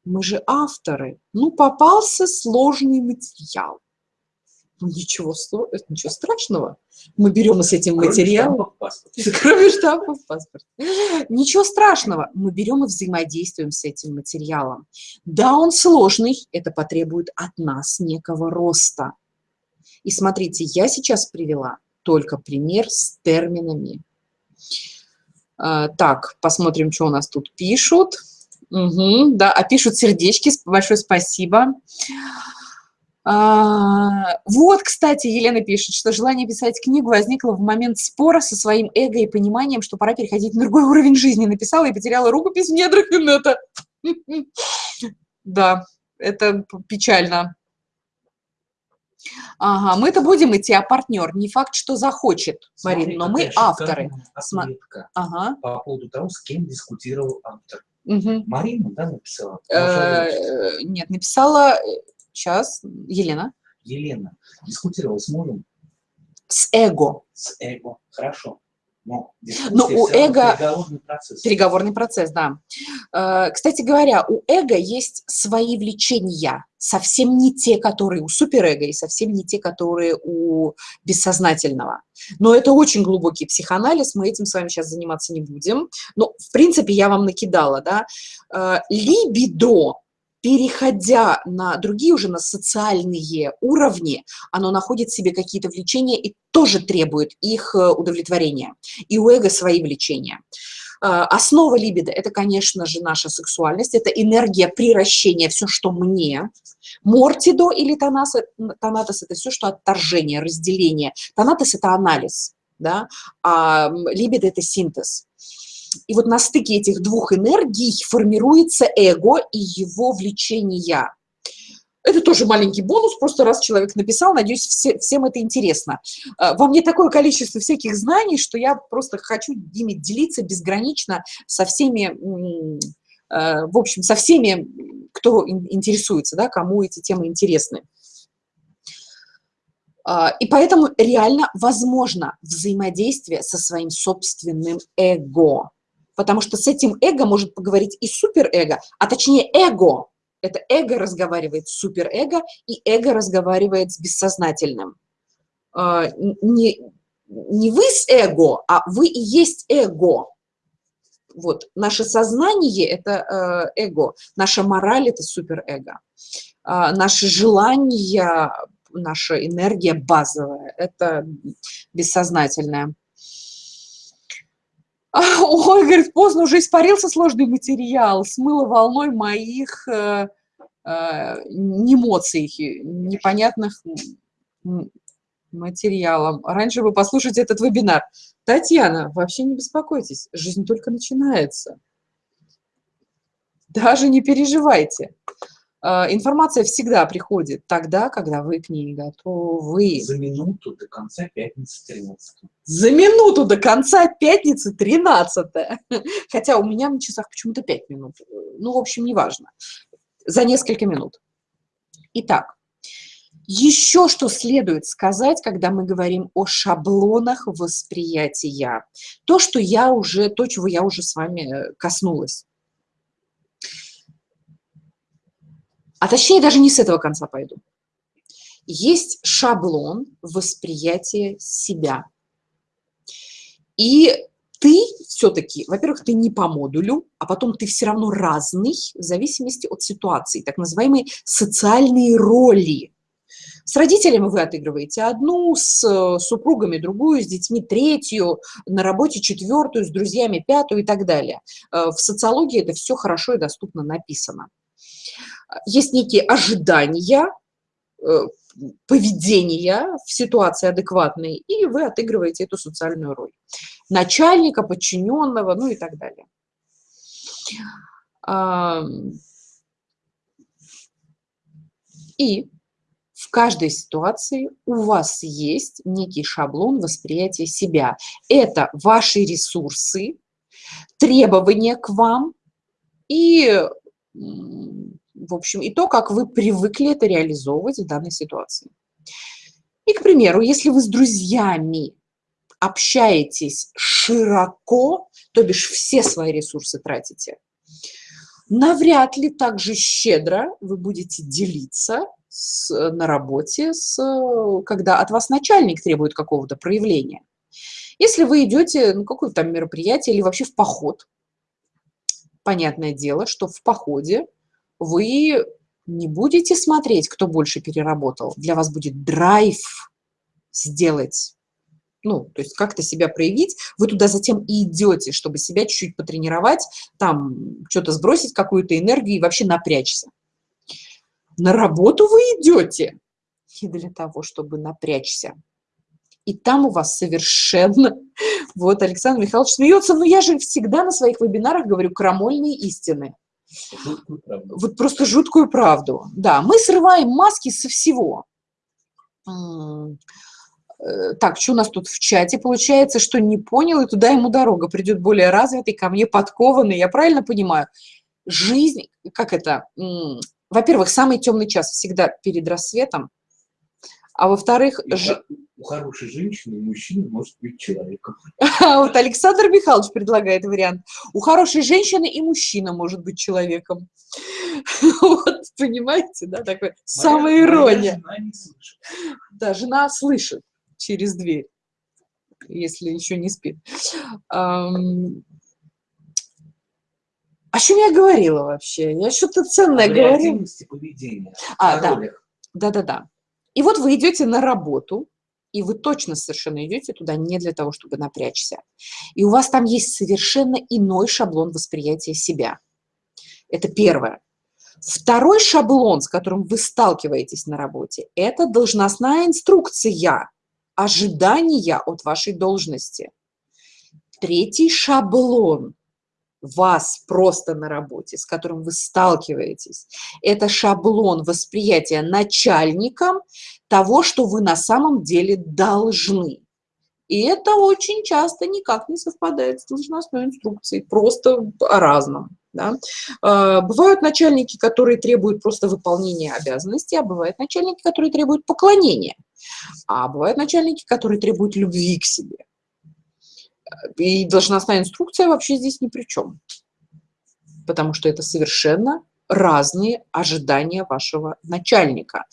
Мы же авторы. Ну, попался сложный материал. Ничего, ничего страшного. Мы берем с этим Кроме материалом. Кроме штампов в паспорте. Ничего страшного. Мы берем и взаимодействуем с этим материалом. Да, он сложный, это потребует от нас некого роста. И смотрите, я сейчас привела только пример с терминами. А, так, посмотрим, что у нас тут пишут. Угу, да, а пишут сердечки, большое спасибо. А, вот, кстати, Елена пишет, что желание писать книгу возникло в момент спора со своим эго и пониманием, что пора переходить на другой уровень жизни. Написала и потеряла рукопись в недрах инета. Да, это печально. Ага, мы-то будем идти, а партнер не факт, что захочет, Марин, но мы авторы. Ага. По поводу того, с кем дискутировал автор. Угу. Марина, да, написала? Э, нет, написала Сейчас, Елена. Елена, дискутировал с мужем? С эго. С эго, хорошо. Но, Но у эго... Переговорный процесс. Переговорный процесс, да. Э, кстати говоря, у эго есть свои влечения, совсем не те, которые у суперэго, и совсем не те, которые у бессознательного. Но это очень глубокий психоанализ, мы этим с вами сейчас заниматься не будем. Но, в принципе, я вам накидала, да. Э, либидо переходя на другие уже, на социальные уровни, оно находит в себе какие-то влечения и тоже требует их э, удовлетворения. И у эго свои влечения. Э, основа либидо – это, конечно же, наша сексуальность, это энергия приращения, все, что мне. Мортидо или тонас, тонатос – это все, что отторжение, разделение. Тонатос – это анализ, да? а либидо – это синтез. И вот на стыке этих двух энергий формируется эго и его влечение. Это тоже маленький бонус, просто раз человек написал, надеюсь, все, всем это интересно. А, во мне такое количество всяких знаний, что я просто хочу ими делиться безгранично со всеми в общем, со всеми, кто интересуется, да, кому эти темы интересны. А, и поэтому реально возможно взаимодействие со своим собственным эго. Потому что с этим эго может поговорить и суперэго, а точнее эго. Это эго разговаривает с суперэго, и эго разговаривает с бессознательным. А, не, не вы с эго, а вы и есть эго. Вот, наше сознание – это э, эго, наша мораль – это суперэго. А, наши желания наша энергия базовая, это бессознательная. Ой, говорит, поздно уже испарился сложный материал, смыло волной моих э, э, эмоций, непонятных материалом. Раньше вы послушайте этот вебинар. Татьяна, вообще не беспокойтесь, жизнь только начинается. Даже не переживайте. А, информация всегда приходит тогда, когда вы к ней готовы. За минуту до конца пятницы 13. За минуту до конца пятницы 13. Хотя у меня на часах почему-то 5 минут. Ну, в общем, неважно. За несколько минут. Итак, еще что следует сказать, когда мы говорим о шаблонах восприятия. То, что я уже, то, чего я уже с вами э, коснулась. А точнее даже не с этого конца пойду. Есть шаблон восприятия себя. И ты все-таки, во-первых, ты не по модулю, а потом ты все равно разный в зависимости от ситуации, так называемые социальные роли. С родителями вы отыгрываете одну, с э, супругами другую, с детьми третью, на работе четвертую, с друзьями пятую и так далее. Э, в социологии это все хорошо и доступно написано есть некие ожидания, э, поведения в ситуации адекватной, и вы отыгрываете эту социальную роль. Начальника, подчиненного, ну и так далее. И в каждой ситуации у вас есть некий шаблон восприятия себя. Это ваши ресурсы, требования к вам и в общем, и то, как вы привыкли это реализовывать в данной ситуации. И, к примеру, если вы с друзьями общаетесь широко, то бишь все свои ресурсы тратите, навряд ли так же щедро вы будете делиться с, на работе, с, когда от вас начальник требует какого-то проявления. Если вы идете на какое-то там мероприятие или вообще в поход, понятное дело, что в походе вы не будете смотреть, кто больше переработал. Для вас будет драйв сделать, ну, то есть как-то себя проявить. Вы туда затем и идете, чтобы себя чуть-чуть потренировать, там что-то сбросить, какую-то энергию и вообще напрячься. На работу вы идете не для того, чтобы напрячься. И там у вас совершенно... Вот Александр Михайлович смеется, но я же всегда на своих вебинарах говорю крамольные истины. Вот просто жуткую правду. Да, мы срываем маски со всего. Э, так, что у нас тут в чате? Получается, что не понял, и туда ему дорога. Придет более развитый, ко мне подкованный. Я правильно понимаю? Жизнь, как это? Во-первых, самый темный час всегда перед рассветом. А во-вторых... Ж... У хорошей женщины мужчина может быть человеком. Вот Александр Михайлович предлагает вариант. У хорошей женщины и мужчина может быть человеком. Вот, понимаете, да, такой самая ирония. Жена не слышит. Да, жена слышит через дверь, если еще не спит. О чем я говорила вообще? Я что-то ценное говорила. поведения. А, да. Да-да-да. И вот вы идете на работу, и вы точно совершенно идете туда не для того, чтобы напрячься. И у вас там есть совершенно иной шаблон восприятия себя. Это первое. Второй шаблон, с которым вы сталкиваетесь на работе, это должностная инструкция, ожидания от вашей должности. Третий шаблон вас просто на работе, с которым вы сталкиваетесь. Это шаблон восприятия начальником того, что вы на самом деле должны. И это очень часто никак не совпадает с должностной инструкцией, просто о разном. Да? А, бывают начальники, которые требуют просто выполнения обязанностей, а бывают начальники, которые требуют поклонения. А бывают начальники, которые требуют любви к себе. И должностная инструкция вообще здесь ни при чем. Потому что это совершенно разные ожидания вашего начальника.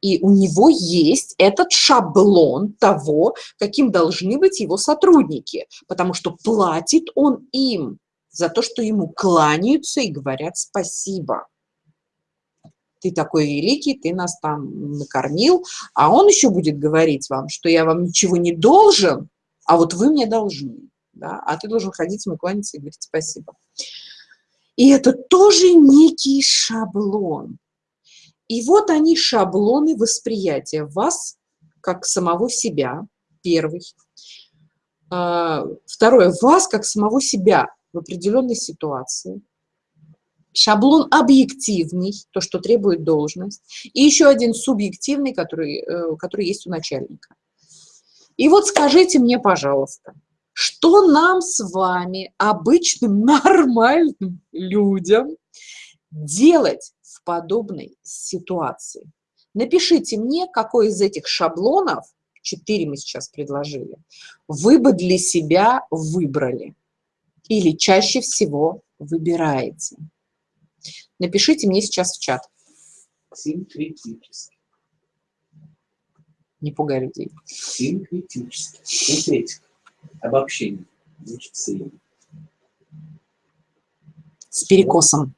И у него есть этот шаблон того, каким должны быть его сотрудники, потому что платит он им за то, что ему кланяются и говорят спасибо. Ты такой великий, ты нас там накормил, а он еще будет говорить вам, что я вам ничего не должен, а вот вы мне должны. Да? А ты должен ходить ему кланяться и говорить спасибо. И это тоже некий шаблон. И вот они, шаблоны восприятия вас как самого себя, первый. А, второе, вас как самого себя в определенной ситуации. Шаблон объективный, то, что требует должность. И еще один субъективный, который, э, который есть у начальника. И вот скажите мне, пожалуйста, что нам с вами, обычным нормальным людям, делать в подобной ситуации? Напишите мне, какой из этих шаблонов, четыре мы сейчас предложили, вы бы для себя выбрали или чаще всего выбираете? Напишите мне сейчас в чат. Синкретически. Не пугай людей. Синкретически. Синкретика. Обобщение. Значит. С перекосом.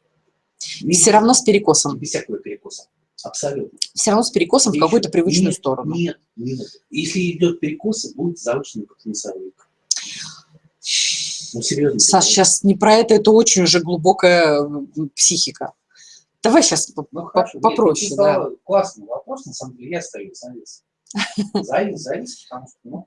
И все равно с перекосом. Без всякого перекоса. Абсолютно. Все равно с перекосом в какую-то привычную нет, сторону. Нет, нет. Если идет перекос, будет завышенный потенциал. Ну, серьезно. Саш, сейчас не про это, это очень уже глубокая психика. Давай сейчас ну, хорошо, попроще. Нет, да. Классный вопрос, на самом деле, я стою завис. Завис, завис, потому что, ну,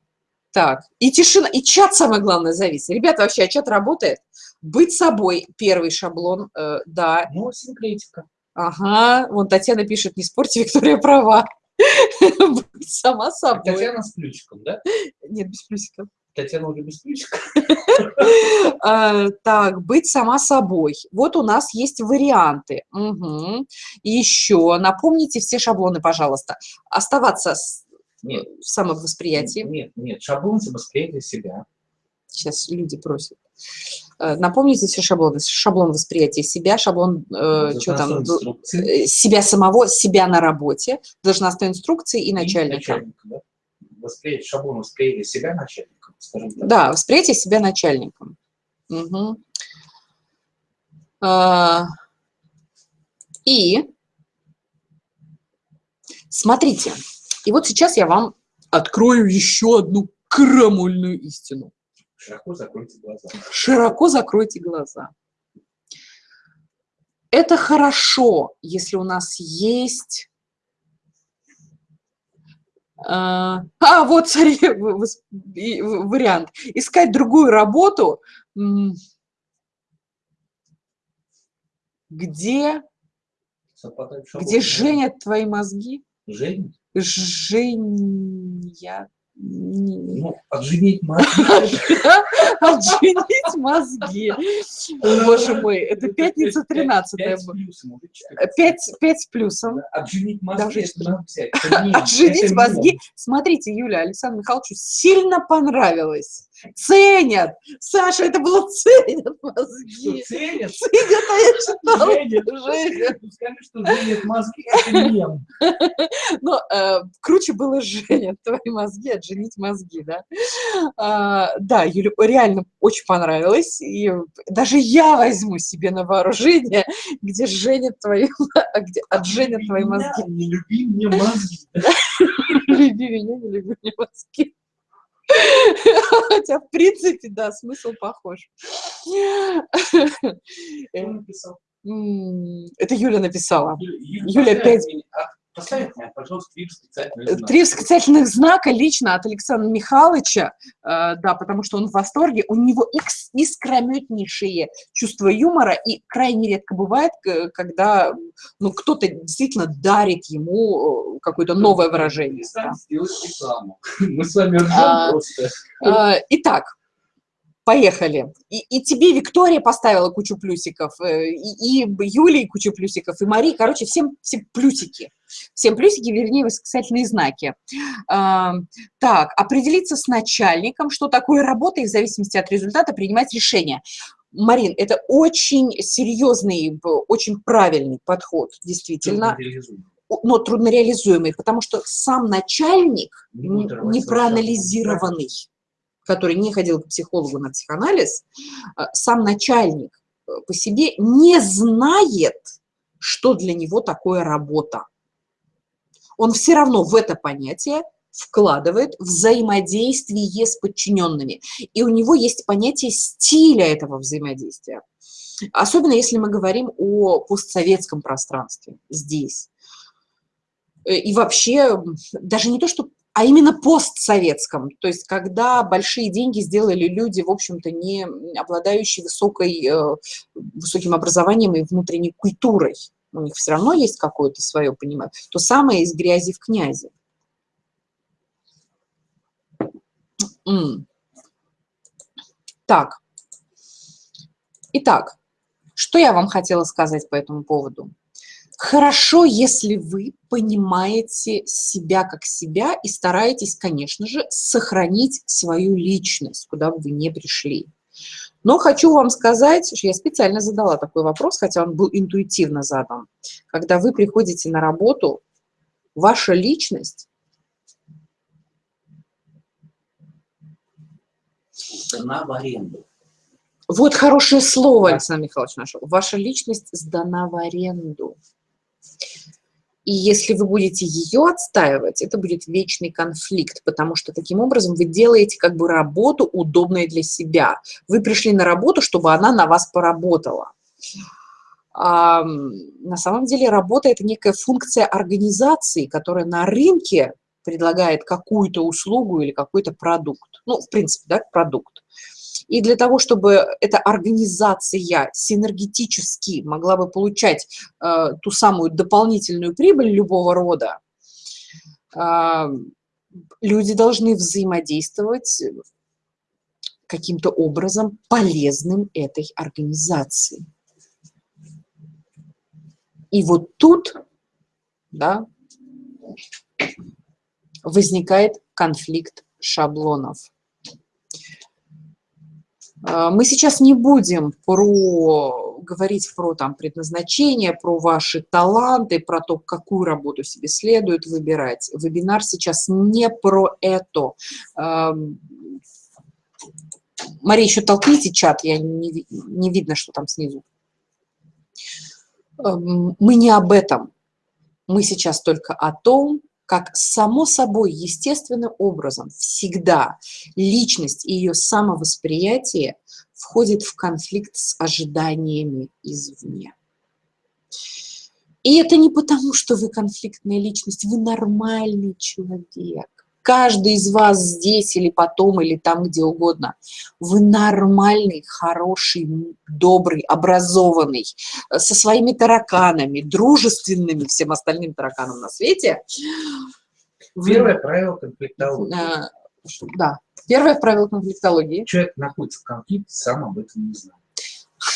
так, и тишина, и чат самое главное завис. Ребята, вообще, а чат работает? Быть собой, первый шаблон, э, да. Ну, синкретика. Ага, вон Татьяна пишет, не спорьте, Виктория права. Быть сама собой. Татьяна с плюсиком, да? Нет, без плюсиков. Татьяна уже без плюсика. А, так, быть сама собой. Вот у нас есть варианты. Еще напомните все шаблоны, пожалуйста. Оставаться нет. в самовосприятии. Нет, нет, шаблон самовосприятия себя. Сейчас люди просят. Э, напомните все шаблоны. Шаблон восприятия себя, шаблон э, что там, э, себя самого, себя на работе, должностной инструкции и, и начальника. начальника да? Восприятие, шаблон восприятия себя начальником, скажем так. Да, восприятие себя начальником. Угу. А, и смотрите, и вот сейчас я вам открою еще одну крамольную истину. Широко закройте глаза. Широко закройте глаза. Это хорошо, если у нас есть... А, а вот, смотри, вариант. Искать другую работу, где, где женят твои мозги. Женят? Женя. Ну, отженить мозги. Отженить мозги. Боже мой, это пятница 13 5 с плюсом. Отженить мозги, Отженить мозги. Смотрите, Юля, Александру Михайловичу сильно понравилось. Ценят. Саша, это было ценят мозги. Ценят? Ценят, а я читала. Женят. Женят. Скажи, что женят мозги, это мем. Но э, круче было женят твои мозги, отженить мозги, да. А, да, Юля, реально очень понравилось. И даже я возьму себе на вооружение, где женят твои, где отженят твои мозги. Не люби мне мозги. Люби меня, не люби мне мозги. Хотя, в принципе, да, смысл похож. Это Юля написала. Юля, Юля 5... Поставь мне, пожалуйста, три восклицательных знака. Три восклицательных знака лично от Александра Михайловича, э, да, потому что он в восторге. У него искрометнейшее чувство юмора, и крайне редко бывает, когда ну, кто-то действительно дарит ему э, какое-то новое выражение. Да. Мы с вами ржем а, просто. А, итак, Поехали. И, и тебе Виктория поставила кучу плюсиков, э, и, и Юлии кучу плюсиков, и Марии. Короче, всем, всем плюсики. Всем плюсики, вернее, восклицательные знаки. А, так, определиться с начальником, что такое работа, и в зависимости от результата принимать решение. Марин, это очень серьезный, очень правильный подход, действительно. Но труднореализуемый, потому что сам начальник не проанализированный который не ходил к психологу на психоанализ, э, сам начальник э, по себе не знает, что для него такое работа. Он все равно в это понятие вкладывает взаимодействие с подчиненными. И у него есть понятие стиля этого взаимодействия. Особенно если мы говорим о постсоветском пространстве здесь. Э, и вообще, даже не то, что а именно постсоветском, то есть когда большие деньги сделали люди, в общем-то, не обладающие высокой, э, высоким образованием и внутренней культурой. У них все равно есть какое-то свое понимание. То самое из грязи в князи. Так. Итак, что я вам хотела сказать по этому поводу? Хорошо, если вы понимаете себя как себя и стараетесь, конечно же, сохранить свою личность, куда бы вы не пришли. Но хочу вам сказать, что я специально задала такой вопрос, хотя он был интуитивно задан. Когда вы приходите на работу, ваша личность сдана в аренду. Вот хорошее слово, Александр Михайлович нашел. Ваша личность сдана в аренду. И если вы будете ее отстаивать, это будет вечный конфликт, потому что таким образом вы делаете как бы работу удобной для себя. Вы пришли на работу, чтобы она на вас поработала. А, на самом деле работа – это некая функция организации, которая на рынке предлагает какую-то услугу или какой-то продукт. Ну, в принципе, да, продукт. И для того, чтобы эта организация синергетически могла бы получать э, ту самую дополнительную прибыль любого рода, э, люди должны взаимодействовать каким-то образом полезным этой организации. И вот тут да, возникает конфликт шаблонов. А, мы сейчас не будем про, говорить про там, предназначение, про ваши таланты, про то, какую работу себе следует выбирать. Вебинар сейчас не про это. Мария, еще толкните чат, я не, не видно, что там снизу. Мы не об этом. Мы сейчас только о том, как само собой, естественным образом, всегда личность и ее самовосприятие входит в конфликт с ожиданиями извне. И это не потому, что вы конфликтная личность, вы нормальный человек каждый из вас здесь или потом, или там, где угодно, вы нормальный, хороший, добрый, образованный, э, со своими тараканами, дружественными всем остальным тараканам на свете. Первое правило конфликтологии. Э, да, первое правило конфликтологии. Человек находится в конфликте, сам об этом не знает.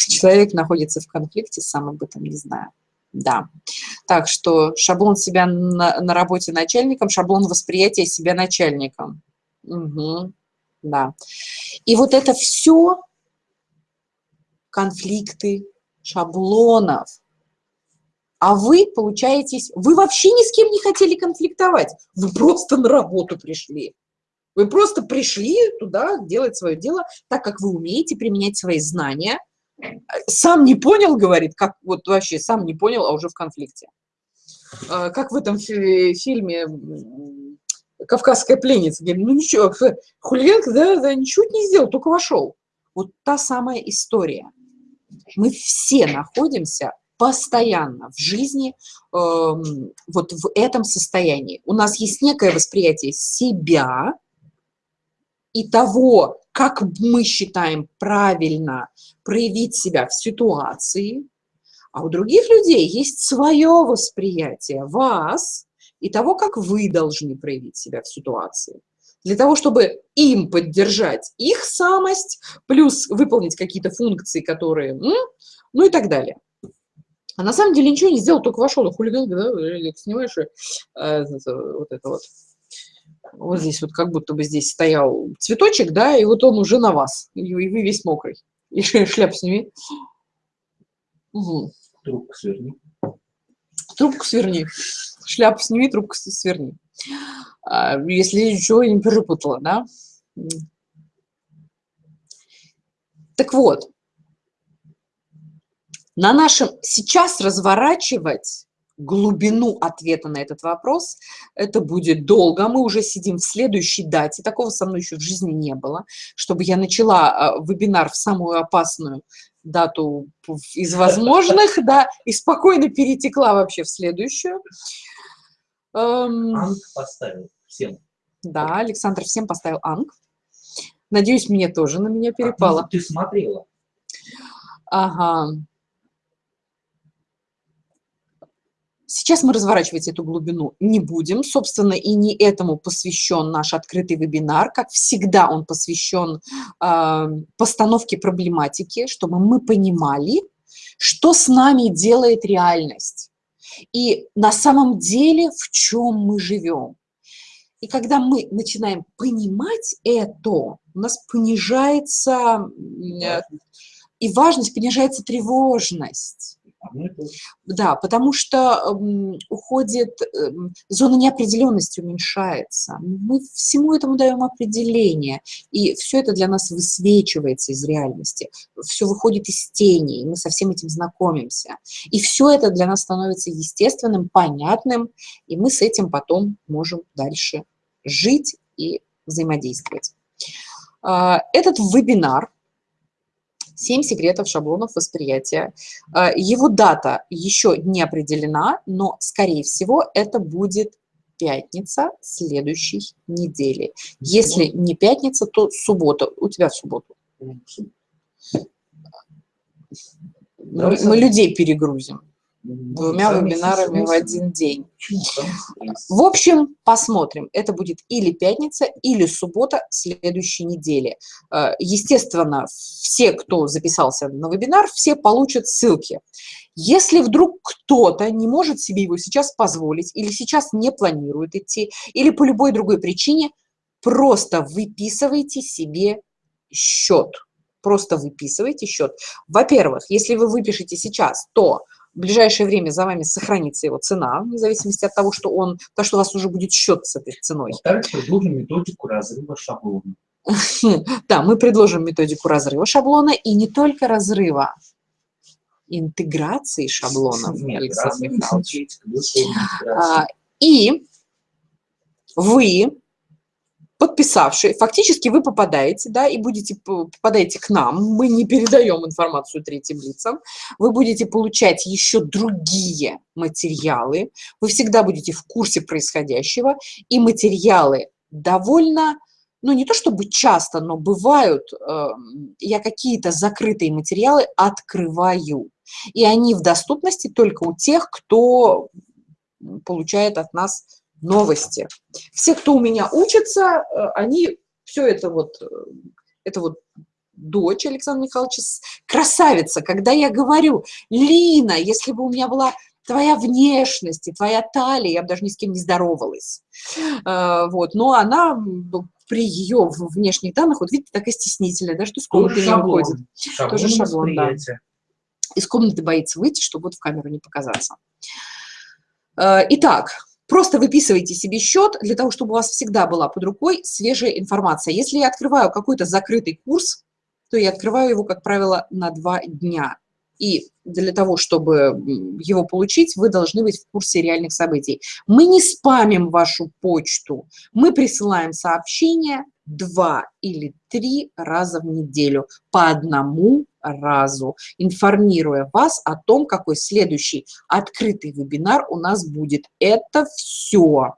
Человек находится в конфликте, сам об этом не знает. Да. Так что шаблон себя на, на работе начальником, шаблон восприятия себя начальником. Угу. Да. И вот это все конфликты шаблонов. А вы получаетесь, вы вообще ни с кем не хотели конфликтовать. Вы просто на работу пришли. Вы просто пришли туда делать свое дело, так как вы умеете применять свои знания – сам не понял, говорит, как вот вообще сам не понял, а уже в конфликте. А, как в этом фильме «Кавказская пленница». Говорит, ну ничего, хулиганка, да, да, ничего не сделал, только вошел. Вот та самая история. Мы все находимся постоянно в жизни э, вот в этом состоянии. У нас есть некое восприятие себя и того, как мы считаем правильно проявить себя в ситуации, а у других людей есть свое восприятие вас и того, как вы должны проявить себя в ситуации. для того, чтобы им поддержать их самость, плюс выполнить какие-то функции, которые, ну и так далее. А на самом деле ничего не сделал, только вошел, и хулиганка, да, снимаешь, э, вот это вот. Вот здесь вот как будто бы здесь стоял цветочек, да, и вот он уже на вас, и вы весь мокрый. И шляп сними. Угу. Трубку сверни. Трубку сверни. Шляпу сними, трубку сверни. А, если ничего не перепутала, да? Так вот, на нашем сейчас разворачивать глубину ответа на этот вопрос, это будет долго. Мы уже сидим в следующей дате. Такого со мной еще в жизни не было, чтобы я начала а, вебинар в самую опасную дату из возможных, да, и спокойно перетекла вообще в следующую. Эм, Анг поставил всем. Да, Александр всем поставил Анг. Надеюсь, мне тоже на меня перепало. А, ты смотрела. Ага. Сейчас мы разворачивать эту глубину не будем. Собственно, и не этому посвящен наш открытый вебинар. Как всегда, он посвящен э, постановке проблематики, чтобы мы понимали, что с нами делает реальность. И на самом деле, в чем мы живем. И когда мы начинаем понимать это, у нас понижается э, и важность, понижается тревожность. Да, потому что э, уходит, э, зона неопределенности уменьшается. Мы всему этому даем определение, и все это для нас высвечивается из реальности. Все выходит из тени, и мы со всем этим знакомимся. И все это для нас становится естественным, понятным, и мы с этим потом можем дальше жить и взаимодействовать. Э, этот вебинар «Семь секретов шаблонов восприятия». А, его дата еще не определена, но, скорее всего, это будет пятница следующей недели. Если не пятница, то суббота. У тебя в субботу. Мы, мы людей перегрузим двумя вебинарами в один день. В общем, посмотрим. Это будет или пятница, или суббота следующей недели. Э, естественно, все, кто записался на вебинар, все получат ссылки. Если вдруг кто-то не может себе его сейчас позволить, или сейчас не планирует идти, или по любой другой причине, просто выписывайте себе счет. Просто выписывайте счет. Во-первых, если вы выпишете сейчас, то в ближайшее время за вами сохранится его цена, вне зависимости от того, что он, то, что у вас уже будет счет с этой ценой. Во-вторых, предложим методику разрыва шаблона. Да, мы предложим методику разрыва шаблона и не только разрыва, интеграции шаблонов, Нет, Александр Михайлович. А, и вы подписавший, фактически вы попадаете, да, и будете, попадаете к нам, мы не передаем информацию третьим лицам, вы будете получать еще другие материалы, вы всегда будете в курсе происходящего, и материалы довольно, ну не то чтобы часто, но бывают, э, я какие-то закрытые материалы открываю, и они в доступности только у тех, кто получает от нас новости. Все, кто у меня учится, э, они все это вот, э, это вот дочь Александра Михайловича, красавица. Когда я говорю, Лина, если бы у меня была твоя внешность и твоя талия, я бы даже ни с кем не здоровалась. Э, вот, но она при ее внешних данных, вот видите, такая стеснительная, да, что из комнаты не выходит. Шаблон Тоже шаблон, да. Из комнаты боится выйти, чтобы вот в камеру не показаться. Итак, Просто выписывайте себе счет для того, чтобы у вас всегда была под рукой свежая информация. Если я открываю какой-то закрытый курс, то я открываю его, как правило, на два дня. И для того, чтобы его получить, вы должны быть в курсе реальных событий. Мы не спамим вашу почту, мы присылаем сообщения два или три раза в неделю по одному разу, информируя вас о том, какой следующий открытый вебинар у нас будет. Это все.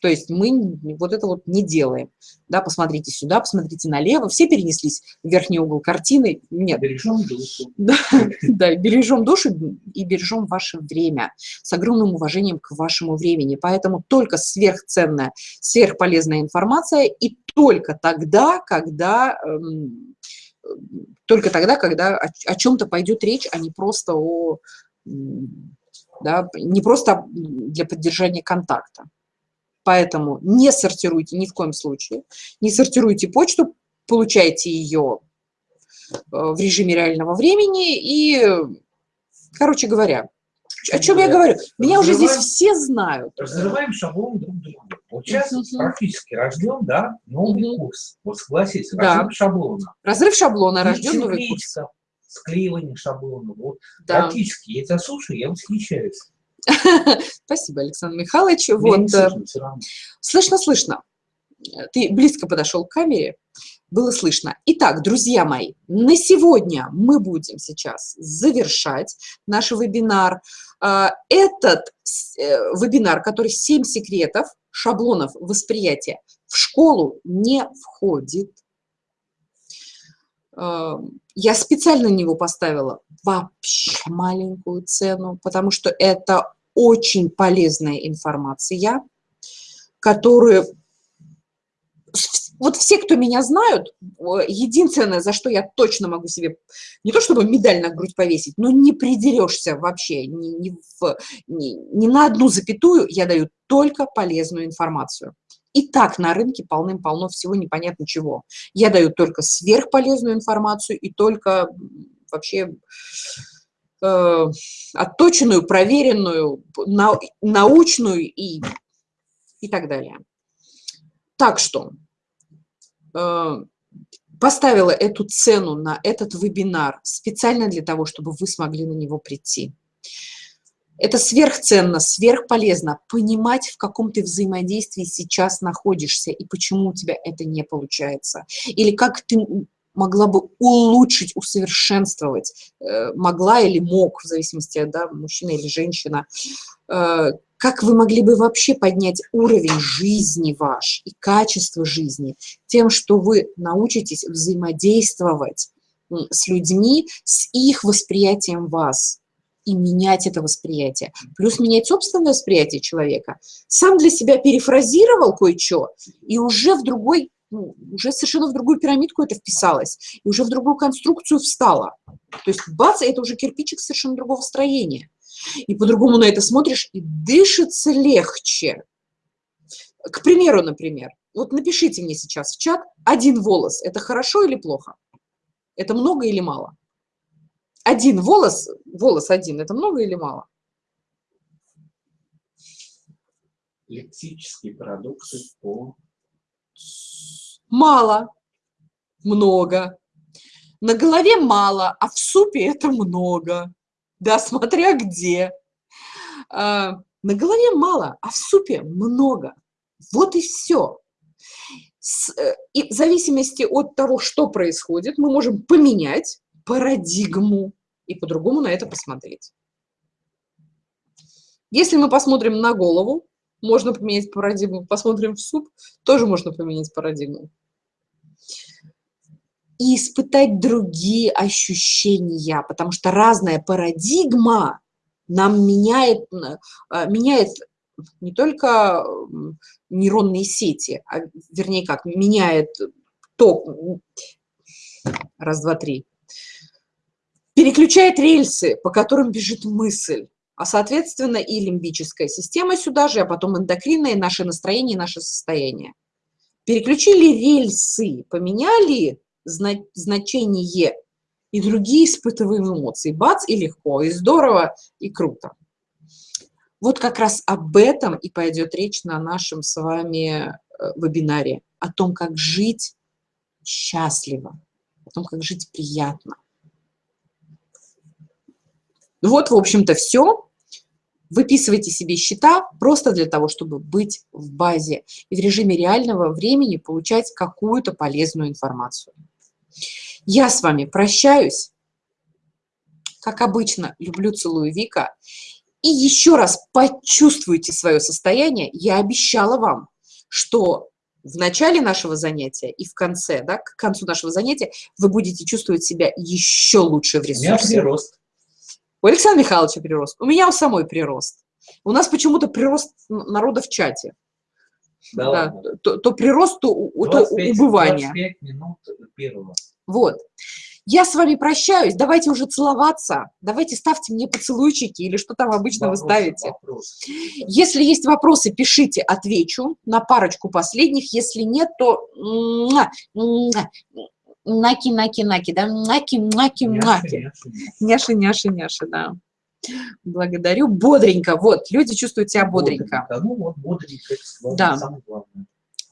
То есть мы вот это вот не делаем. Да, посмотрите сюда, посмотрите налево. Все перенеслись в верхний угол картины. Нет. Бережем душу. Да, да, бережем душу и бережем ваше время с огромным уважением к вашему времени. Поэтому только сверхценная, сверхполезная информация и только тогда, когда эм, только тогда, когда о, о чем-то пойдет речь, а не просто о да, не просто для поддержания контакта. Поэтому не сортируйте ни в коем случае, не сортируйте почту, получайте ее э, в режиме реального времени и, короче говоря, о чем я говорю? Меня уже здесь все знают. Разрываем шаблон друг друга. Вот сейчас угу. практически рожден, да, новый угу. курс. Вот согласись, разрыв да. шаблона. Разрыв шаблона, рожден новый курс. Склеивание шаблона. Вот да. практически. Я тебя слушаю, я восхищаюсь. Спасибо, Александр Михайлович. Вот, э, слышно, слышно. Ты близко подошел к камере, было слышно. Итак, друзья мои, на сегодня мы будем сейчас завершать наш вебинар. А, этот э, вебинар, который «7 секретов шаблонов восприятия» в школу не входит. А, я специально на него поставила вообще маленькую цену, потому что это очень полезная информация, которую вот все, кто меня знают, единственное, за что я точно могу себе, не то чтобы медаль на грудь повесить, но не придерешься вообще ни, ни, в, ни, ни на одну запятую, я даю только полезную информацию. И так на рынке полным-полно всего непонятно чего. Я даю только сверхполезную информацию и только вообще э, отточенную, проверенную, на, научную и, и так далее. Так что поставила эту цену на этот вебинар специально для того, чтобы вы смогли на него прийти. Это сверхценно, сверхполезно понимать, в каком ты взаимодействии сейчас находишься и почему у тебя это не получается. Или как ты могла бы улучшить, усовершенствовать, э, могла или мог, в зависимости, да, мужчина или женщина, э, как вы могли бы вообще поднять уровень жизни ваш и качество жизни тем, что вы научитесь взаимодействовать с людьми, с их восприятием вас и менять это восприятие. Плюс менять собственное восприятие человека. Сам для себя перефразировал кое-что, и уже в другой ну, уже совершенно в другую пирамидку это вписалось, и уже в другую конструкцию встало. То есть бац, это уже кирпичик совершенно другого строения. И по-другому на это смотришь, и дышится легче. К примеру, например, вот напишите мне сейчас в чат, один волос – это хорошо или плохо? Это много или мало? Один волос, волос один – это много или мало? Лексические продукты по мало, много. На голове мало, а в супе это много. Да, смотря где. А, на голове мало, а в супе много. Вот и все. Э, и в зависимости от того, что происходит, мы можем поменять парадигму и по-другому на это посмотреть. Если мы посмотрим на голову, можно поменять парадигму. Посмотрим в суп, тоже можно поменять парадигму. И испытать другие ощущения, потому что разная парадигма нам меняет, э, меняет не только нейронные сети, а вернее как, меняет ток, раз, два, три, переключает рельсы, по которым бежит мысль а, соответственно, и лимбическая система сюда же, а потом эндокринное, наше настроение, наше состояние. Переключили рельсы, поменяли значение, и другие испытываем эмоции. Бац, и легко, и здорово, и круто. Вот как раз об этом и пойдет речь на нашем с вами э, вебинаре. О том, как жить счастливо, о том, как жить приятно. Вот, в общем-то, все. Выписывайте себе счета просто для того, чтобы быть в базе и в режиме реального времени получать какую-то полезную информацию. Я с вами прощаюсь. Как обычно, люблю, целую Вика. и еще раз почувствуйте свое состояние. Я обещала вам, что в начале нашего занятия и в конце, да, к концу нашего занятия вы будете чувствовать себя еще лучше в ресурсе. У меня прирост. У Александра Михайловича прирост. У меня у самой прирост. У нас почему-то прирост народа в чате. Да, да то, то прирост, то, 25, то убывание. 25 минут первого. Вот. Я с вами прощаюсь. Давайте уже целоваться. Давайте ставьте мне поцелуйчики или что там обычно вопросы, вы ставите. Вопросы. Если есть вопросы, пишите, отвечу на парочку последних. Если нет, то наки, наки, наки, да, наки, наки, наки. Няши, няши, няши, да. Благодарю. Бодренько. Вот, люди чувствуют себя бодренько. бодренько. Ну вот, бодренько. Да.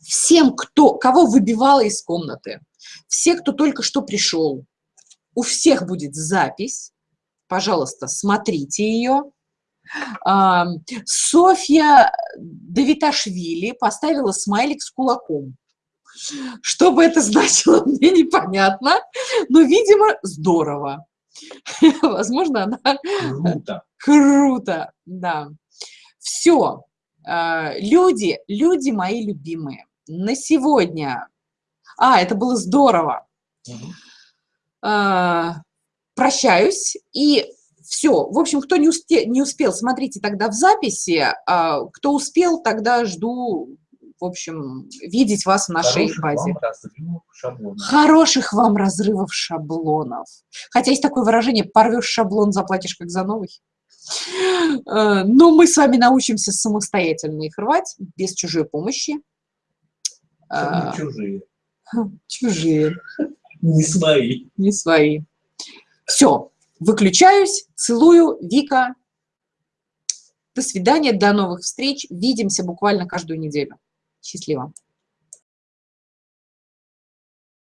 Всем, кто, кого выбивало из комнаты, все, кто только что пришел, у всех будет запись. Пожалуйста, смотрите ее. Софья Давиташвили поставила смайлик с кулаком. Что бы это значило, мне непонятно, но, видимо, здорово. Возможно, она... Круто. Круто, да. Все. А, люди, люди мои любимые. На сегодня... А, это было здорово. Угу. Прощаюсь и все. В общем, кто не, успе, не успел, смотрите тогда в записи. А, кто успел, тогда жду, в общем, видеть вас в нашей Хороших базе. Вам разрывов шаблонов. Хороших вам разрывов шаблонов. Хотя есть такое выражение «порвешь шаблон, заплатишь как за новый». А, но мы с вами научимся самостоятельно их рвать, без чужой помощи. чужие. Чужие. Не свои. Не свои. Все, выключаюсь, целую, Вика. До свидания, до новых встреч. Видимся буквально каждую неделю. Счастливо.